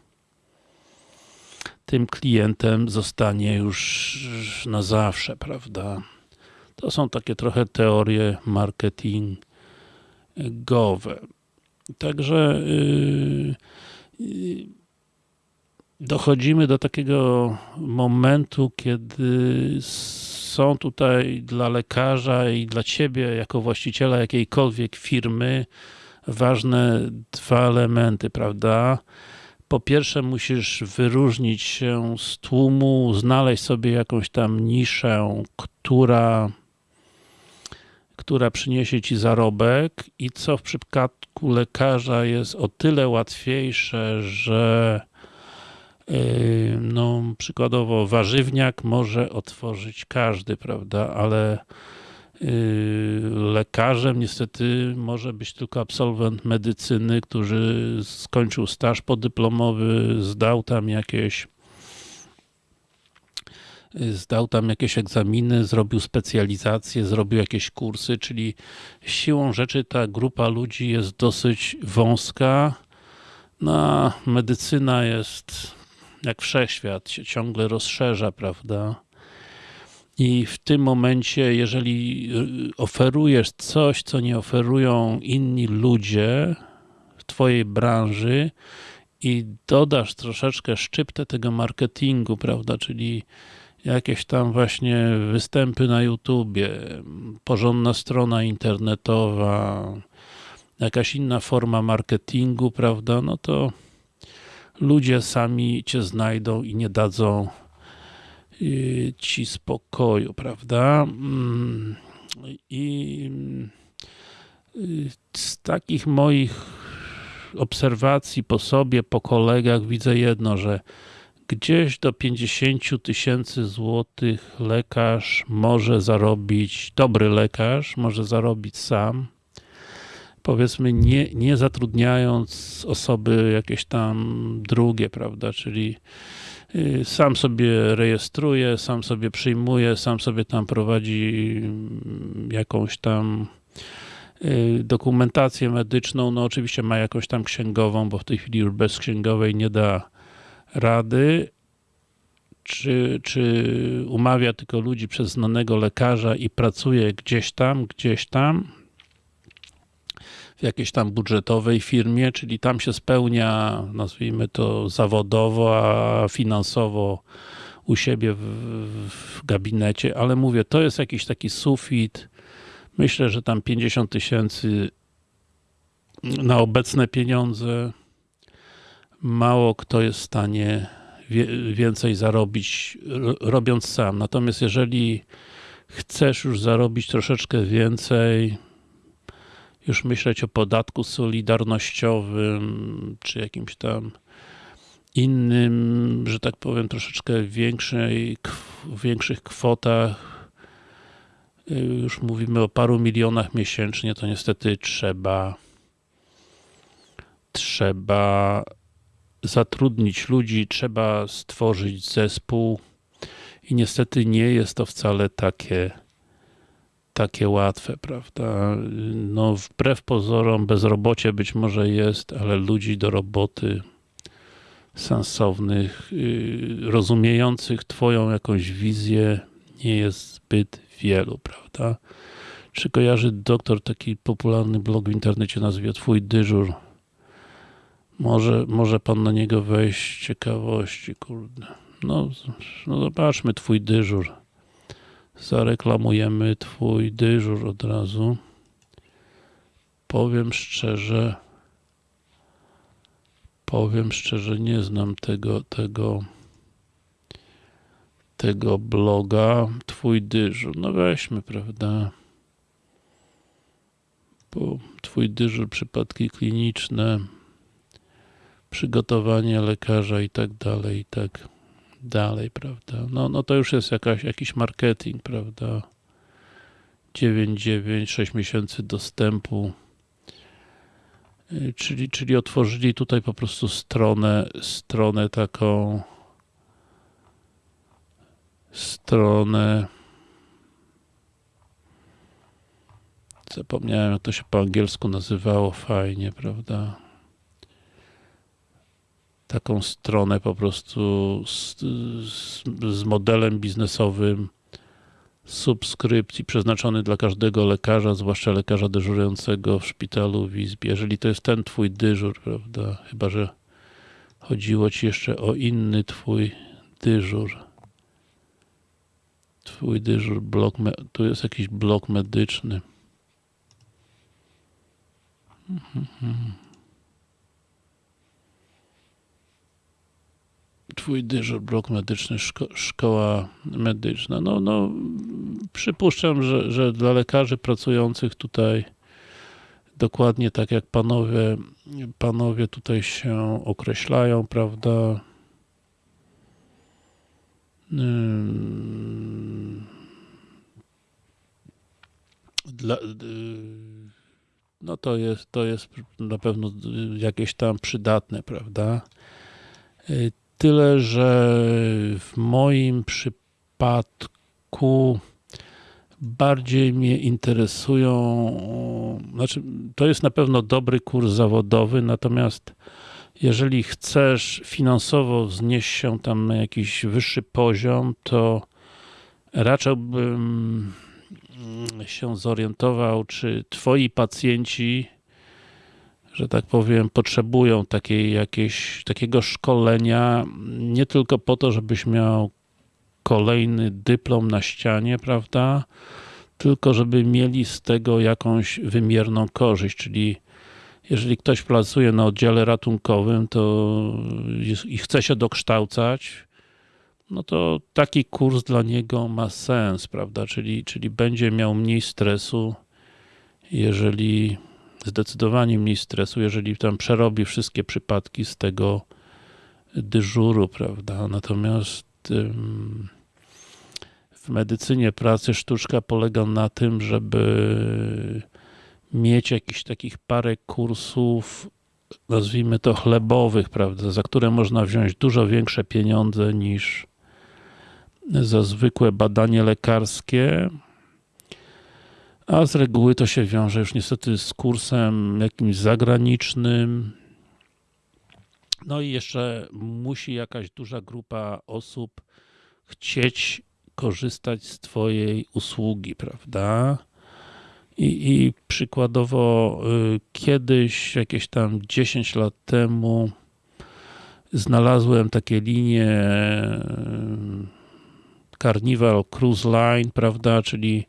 tym klientem zostanie już na zawsze, prawda? To są takie trochę teorie marketingowe. Także yy, yy, dochodzimy do takiego momentu, kiedy są tutaj dla lekarza i dla ciebie, jako właściciela jakiejkolwiek firmy, ważne dwa elementy, prawda? Po pierwsze musisz wyróżnić się z tłumu, znaleźć sobie jakąś tam niszę, która która przyniesie ci zarobek i co w przypadku lekarza jest o tyle łatwiejsze, że yy, no, przykładowo warzywniak może otworzyć każdy, prawda, ale yy, lekarzem niestety może być tylko absolwent medycyny, który skończył staż podyplomowy, zdał tam jakieś zdał tam jakieś egzaminy, zrobił specjalizację, zrobił jakieś kursy, czyli siłą rzeczy ta grupa ludzi jest dosyć wąska. No, medycyna jest jak wszechświat, się ciągle rozszerza, prawda? I w tym momencie, jeżeli y, oferujesz coś, co nie oferują inni ludzie w twojej branży i dodasz troszeczkę szczyptę tego marketingu, prawda, czyli jakieś tam właśnie występy na YouTubie, porządna strona internetowa, jakaś inna forma marketingu, prawda, no to ludzie sami cię znajdą i nie dadzą y, ci spokoju, prawda? Mm, I y, z takich moich obserwacji po sobie, po kolegach widzę jedno, że gdzieś do 50 tysięcy złotych lekarz może zarobić, dobry lekarz może zarobić sam, powiedzmy nie, nie zatrudniając osoby jakieś tam drugie, prawda, czyli y, sam sobie rejestruje, sam sobie przyjmuje, sam sobie tam prowadzi mm, jakąś tam y, dokumentację medyczną, no oczywiście ma jakąś tam księgową, bo w tej chwili już bez księgowej nie da rady, czy, czy umawia tylko ludzi przez znanego lekarza i pracuje gdzieś tam, gdzieś tam, w jakiejś tam budżetowej firmie, czyli tam się spełnia, nazwijmy to zawodowo, a finansowo u siebie w, w gabinecie, ale mówię, to jest jakiś taki sufit. Myślę, że tam 50 tysięcy na obecne pieniądze mało kto jest w stanie więcej zarobić robiąc sam. Natomiast jeżeli chcesz już zarobić troszeczkę więcej, już myśleć o podatku solidarnościowym, czy jakimś tam innym, że tak powiem, troszeczkę większej, większych kwotach, już mówimy o paru milionach miesięcznie, to niestety trzeba trzeba zatrudnić ludzi, trzeba stworzyć zespół i niestety nie jest to wcale takie takie łatwe, prawda? No wbrew pozorom bezrobocie być może jest, ale ludzi do roboty sensownych, yy, rozumiejących twoją jakąś wizję nie jest zbyt wielu, prawda? Czy kojarzy doktor taki popularny blog w internecie nazwie Twój dyżur? Może, może pan na niego wejść z ciekawości, kurde. No, no zobaczmy Twój dyżur. Zareklamujemy Twój dyżur od razu. Powiem szczerze, powiem szczerze, nie znam tego, tego, tego bloga. Twój dyżur. No weźmy, prawda? Bo Twój dyżur, przypadki kliniczne, przygotowanie lekarza i tak dalej, i tak dalej, prawda? No, no to już jest jakaś, jakiś marketing, prawda? 9,9, 6 miesięcy dostępu. Czyli, czyli otworzyli tutaj po prostu stronę, stronę taką stronę zapomniałem jak to się po angielsku nazywało fajnie, prawda? Taką stronę po prostu z, z, z, modelem biznesowym subskrypcji przeznaczony dla każdego lekarza, zwłaszcza lekarza dyżurującego w szpitalu w izbie. Jeżeli to jest ten twój dyżur, prawda, chyba, że chodziło ci jeszcze o inny twój dyżur. Twój dyżur, blok, tu jest jakiś blok medyczny. Mhm. Twój dyżur, blok medyczny, szko szkoła medyczna. No, no, przypuszczam, że, że dla lekarzy pracujących tutaj dokładnie tak jak panowie, panowie tutaj się określają, prawda? Dla, no to jest, to jest na pewno jakieś tam przydatne, prawda? Tyle, że w moim przypadku bardziej mnie interesują, znaczy to jest na pewno dobry kurs zawodowy, natomiast jeżeli chcesz finansowo wznieść się tam na jakiś wyższy poziom, to raczyłbym się zorientował, czy twoi pacjenci że tak powiem, potrzebują takiej, jakieś, takiego szkolenia, nie tylko po to, żebyś miał kolejny dyplom na ścianie, prawda, tylko żeby mieli z tego jakąś wymierną korzyść, czyli jeżeli ktoś pracuje na oddziale ratunkowym to i chce się dokształcać, no to taki kurs dla niego ma sens, prawda, czyli, czyli będzie miał mniej stresu, jeżeli zdecydowanie mniej stresu, jeżeli tam przerobi wszystkie przypadki z tego dyżuru, prawda? Natomiast w medycynie pracy sztuczka polega na tym, żeby mieć jakichś takich parę kursów, nazwijmy to chlebowych, prawda, za które można wziąć dużo większe pieniądze niż za zwykłe badanie lekarskie, a z reguły to się wiąże już niestety z kursem jakimś zagranicznym. No i jeszcze musi jakaś duża grupa osób chcieć korzystać z twojej usługi, prawda? I, i przykładowo y, kiedyś, jakieś tam 10 lat temu znalazłem takie linie y, Carnival Cruise Line, prawda, czyli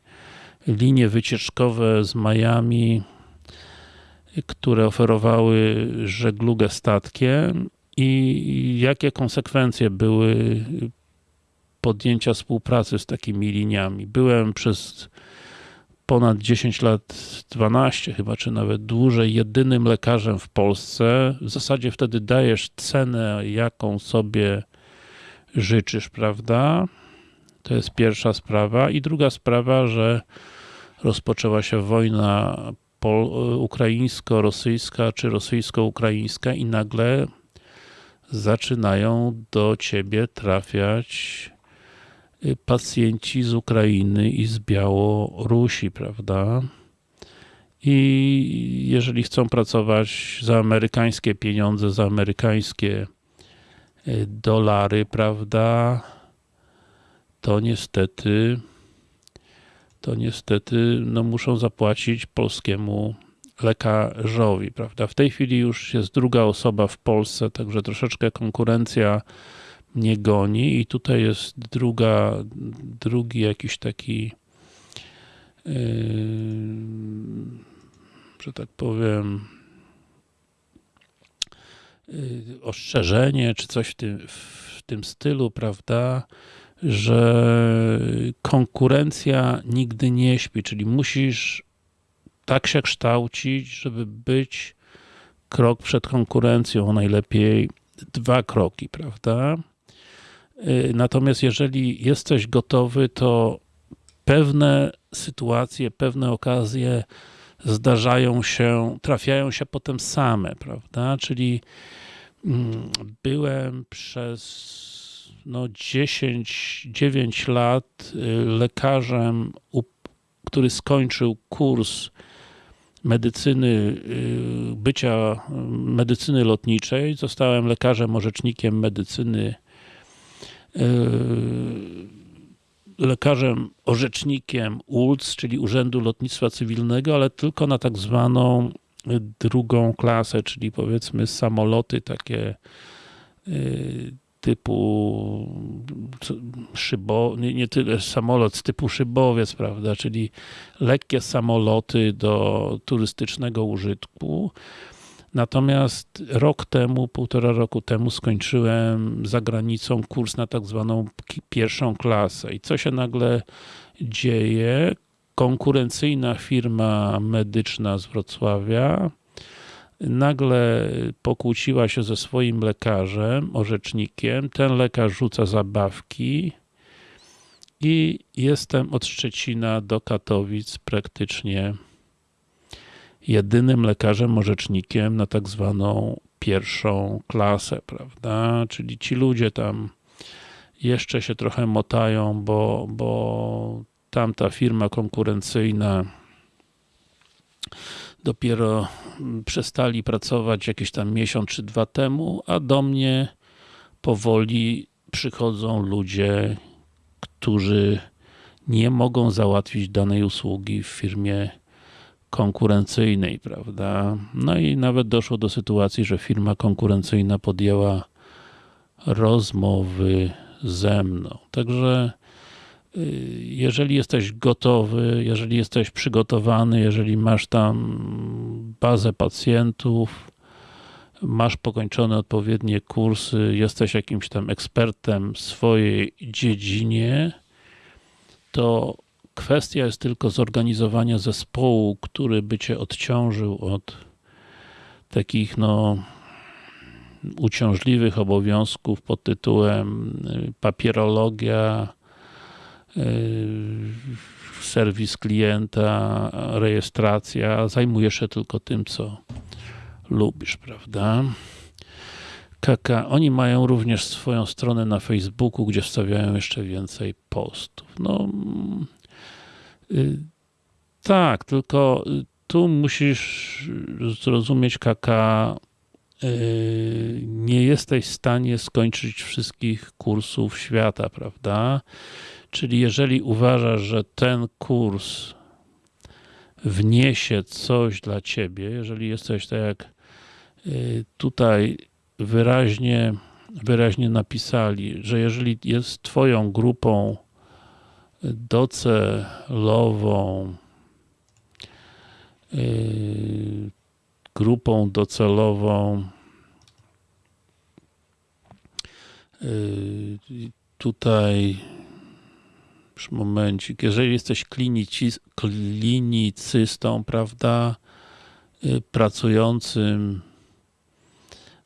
linie wycieczkowe z Miami, które oferowały żeglugę statkiem i jakie konsekwencje były podjęcia współpracy z takimi liniami. Byłem przez ponad 10 lat, 12 chyba, czy nawet dłużej, jedynym lekarzem w Polsce. W zasadzie wtedy dajesz cenę, jaką sobie życzysz, prawda? To jest pierwsza sprawa. I druga sprawa, że rozpoczęła się wojna ukraińsko-rosyjska, czy rosyjsko-ukraińska i nagle zaczynają do ciebie trafiać y, pacjenci z Ukrainy i z Białorusi, prawda? I jeżeli chcą pracować za amerykańskie pieniądze, za amerykańskie y, dolary, prawda, to niestety to niestety no, muszą zapłacić polskiemu lekarzowi, prawda? W tej chwili już jest druga osoba w Polsce, także troszeczkę konkurencja mnie goni i tutaj jest druga, drugi jakiś taki yy, że tak powiem yy, ostrzeżenie, czy coś w tym, w tym stylu, prawda? Że konkurencja nigdy nie śpi, czyli musisz tak się kształcić, żeby być krok przed konkurencją, najlepiej dwa kroki, prawda? Y, natomiast jeżeli jesteś gotowy, to pewne sytuacje, pewne okazje zdarzają się, trafiają się potem same, prawda? Czyli mm, byłem przez no 10, 9 lat y, lekarzem, który skończył kurs medycyny, y, bycia medycyny lotniczej. Zostałem lekarzem orzecznikiem medycyny y, lekarzem orzecznikiem ULC, czyli Urzędu Lotnictwa Cywilnego, ale tylko na tak zwaną drugą klasę, czyli powiedzmy samoloty takie typu szybo, nie, nie tyle samolot, typu szybowiec, prawda, czyli lekkie samoloty do turystycznego użytku. Natomiast rok temu, półtora roku temu skończyłem za granicą kurs na tak zwaną pierwszą klasę. I co się nagle dzieje? Konkurencyjna firma medyczna z Wrocławia nagle pokłóciła się ze swoim lekarzem, orzecznikiem, ten lekarz rzuca zabawki i jestem od Szczecina do Katowic praktycznie jedynym lekarzem, orzecznikiem na tak zwaną pierwszą klasę, prawda? Czyli ci ludzie tam jeszcze się trochę motają, bo, bo tamta firma konkurencyjna dopiero mm, przestali pracować jakieś tam miesiąc czy dwa temu, a do mnie powoli przychodzą ludzie, którzy nie mogą załatwić danej usługi w firmie konkurencyjnej, prawda? No i nawet doszło do sytuacji, że firma konkurencyjna podjęła rozmowy ze mną. Także jeżeli jesteś gotowy, jeżeli jesteś przygotowany, jeżeli masz tam bazę pacjentów, masz pokończone odpowiednie kursy, jesteś jakimś tam ekspertem w swojej dziedzinie, to kwestia jest tylko zorganizowania zespołu, który by cię odciążył od takich no uciążliwych obowiązków pod tytułem papierologia, serwis klienta, rejestracja, zajmujesz się tylko tym, co lubisz, prawda? Kaka, oni mają również swoją stronę na Facebooku, gdzie wstawiają jeszcze więcej postów. No, yy, tak, tylko tu musisz zrozumieć, yy, nie jesteś w stanie skończyć wszystkich kursów świata, prawda? Czyli jeżeli uważasz, że ten kurs wniesie coś dla ciebie, jeżeli jesteś tak jak yy, tutaj wyraźnie, wyraźnie napisali, że jeżeli jest twoją grupą docelową yy, grupą docelową yy, tutaj już momencik, jeżeli jesteś klinicystą, prawda, yy, pracującym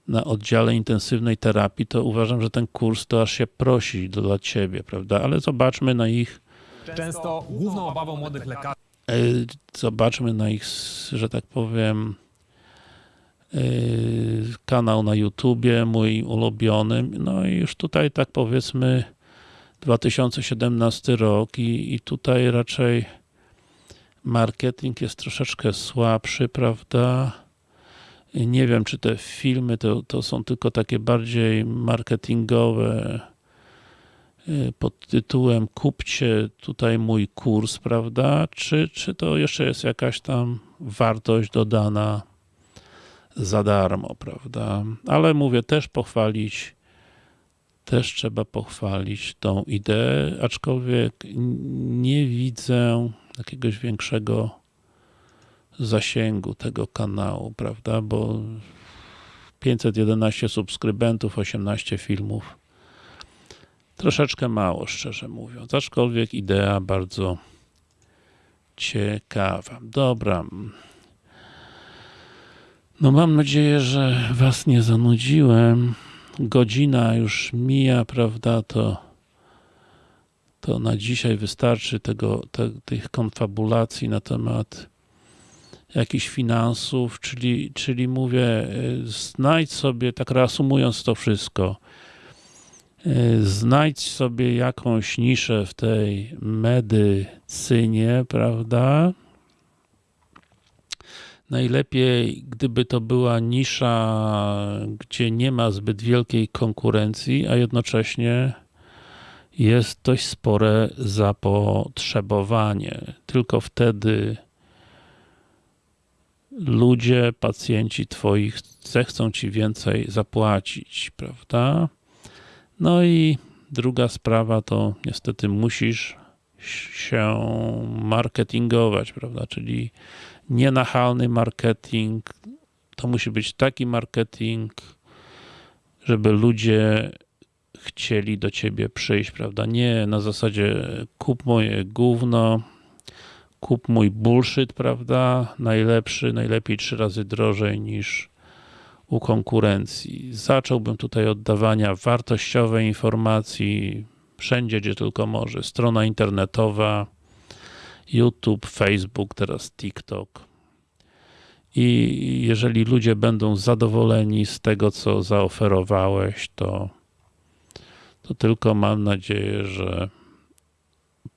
na oddziale intensywnej terapii, to uważam, że ten kurs to aż się prosi dla ciebie, prawda, ale zobaczmy na ich Często główną obawą młodych lekarzy E, zobaczmy na ich, że tak powiem, e, kanał na YouTubie, mój ulubiony. No i już tutaj tak powiedzmy 2017 rok i, i tutaj raczej marketing jest troszeczkę słabszy, prawda? Nie wiem, czy te filmy to, to są tylko takie bardziej marketingowe, y, pod tytułem kupcie tutaj mój kurs, prawda? Czy, czy to jeszcze jest jakaś tam wartość dodana za darmo, prawda? Ale mówię, też pochwalić też trzeba pochwalić tą ideę, aczkolwiek nie widzę jakiegoś większego zasięgu tego kanału, prawda? Bo 511 subskrybentów, 18 filmów troszeczkę mało, szczerze mówiąc, aczkolwiek idea bardzo ciekawa. Dobra. No mam nadzieję, że was nie zanudziłem. Godzina już mija, prawda, to to na dzisiaj wystarczy tego, te, tych konfabulacji na temat jakichś finansów, czyli, czyli mówię, y, znajdź sobie, tak reasumując to wszystko, y, znajdź sobie jakąś niszę w tej medycynie, prawda? Najlepiej, gdyby to była nisza, gdzie nie ma zbyt wielkiej konkurencji, a jednocześnie jest dość spore zapotrzebowanie. Tylko wtedy ludzie, pacjenci twoich zechcą ci więcej zapłacić, prawda? No i druga sprawa to niestety musisz się marketingować, prawda? Czyli nienachalny marketing. To musi być taki marketing, żeby ludzie chcieli do ciebie przyjść, prawda? Nie na zasadzie kup moje gówno, kup mój bullshit, prawda? Najlepszy, najlepiej trzy razy drożej niż u konkurencji. Zacząłbym tutaj od dawania wartościowej informacji wszędzie, gdzie tylko może. Strona internetowa, YouTube, Facebook, teraz TikTok. I jeżeli ludzie będą zadowoleni z tego, co zaoferowałeś, to, to tylko mam nadzieję, że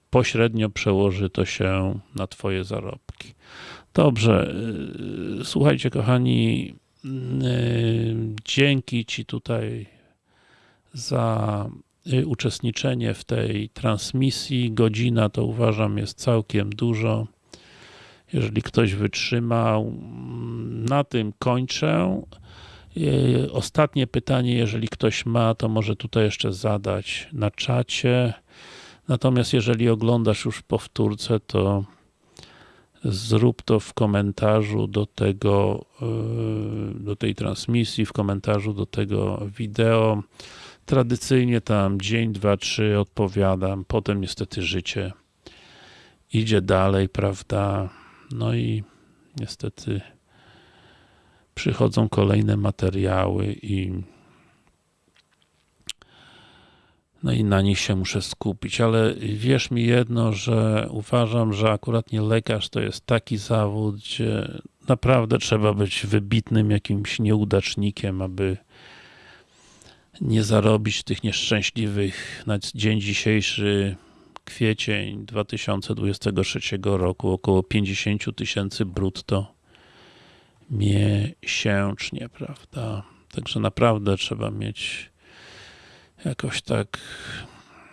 pośrednio przełoży to się na Twoje zarobki. Dobrze, yy, słuchajcie kochani, yy, dzięki Ci tutaj za uczestniczenie w tej transmisji. Godzina to uważam jest całkiem dużo. Jeżeli ktoś wytrzymał, na tym kończę. Ostatnie pytanie, jeżeli ktoś ma, to może tutaj jeszcze zadać na czacie. Natomiast jeżeli oglądasz już powtórce, to zrób to w komentarzu do tego, do tej transmisji, w komentarzu do tego wideo. Tradycyjnie tam dzień, dwa, trzy odpowiadam, potem niestety życie idzie dalej, prawda? No i niestety przychodzą kolejne materiały i no i na nich się muszę skupić, ale wierz mi jedno, że uważam, że akurat nie lekarz to jest taki zawód, gdzie naprawdę trzeba być wybitnym jakimś nieudacznikiem, aby nie zarobić tych nieszczęśliwych na dzień dzisiejszy kwiecień 2023 roku około 50 tysięcy brutto miesięcznie, prawda? Także naprawdę trzeba mieć jakoś tak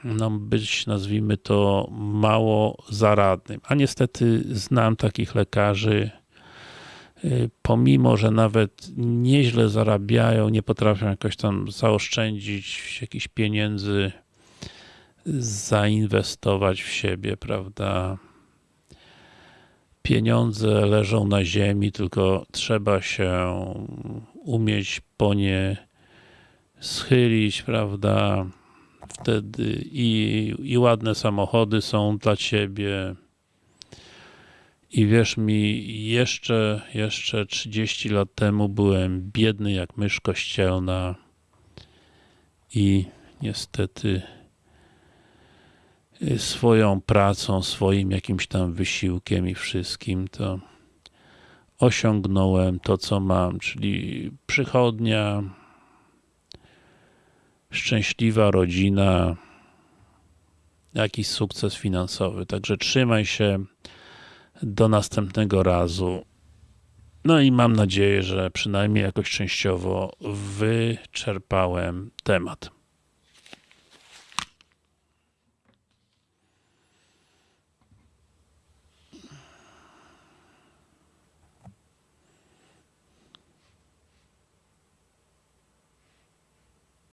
no być, nazwijmy to, mało zaradnym. A niestety znam takich lekarzy, pomimo, że nawet nieźle zarabiają, nie potrafią jakoś tam zaoszczędzić jakichś pieniędzy, zainwestować w siebie, prawda? Pieniądze leżą na ziemi, tylko trzeba się umieć po nie schylić, prawda? Wtedy i, i ładne samochody są dla ciebie. I wierz mi, jeszcze, jeszcze 30 lat temu byłem biedny jak mysz kościelna i niestety y, swoją pracą, swoim jakimś tam wysiłkiem i wszystkim to osiągnąłem to, co mam, czyli przychodnia, szczęśliwa rodzina, jakiś sukces finansowy. Także trzymaj się do następnego razu. No i mam nadzieję, że przynajmniej jakoś częściowo wyczerpałem temat.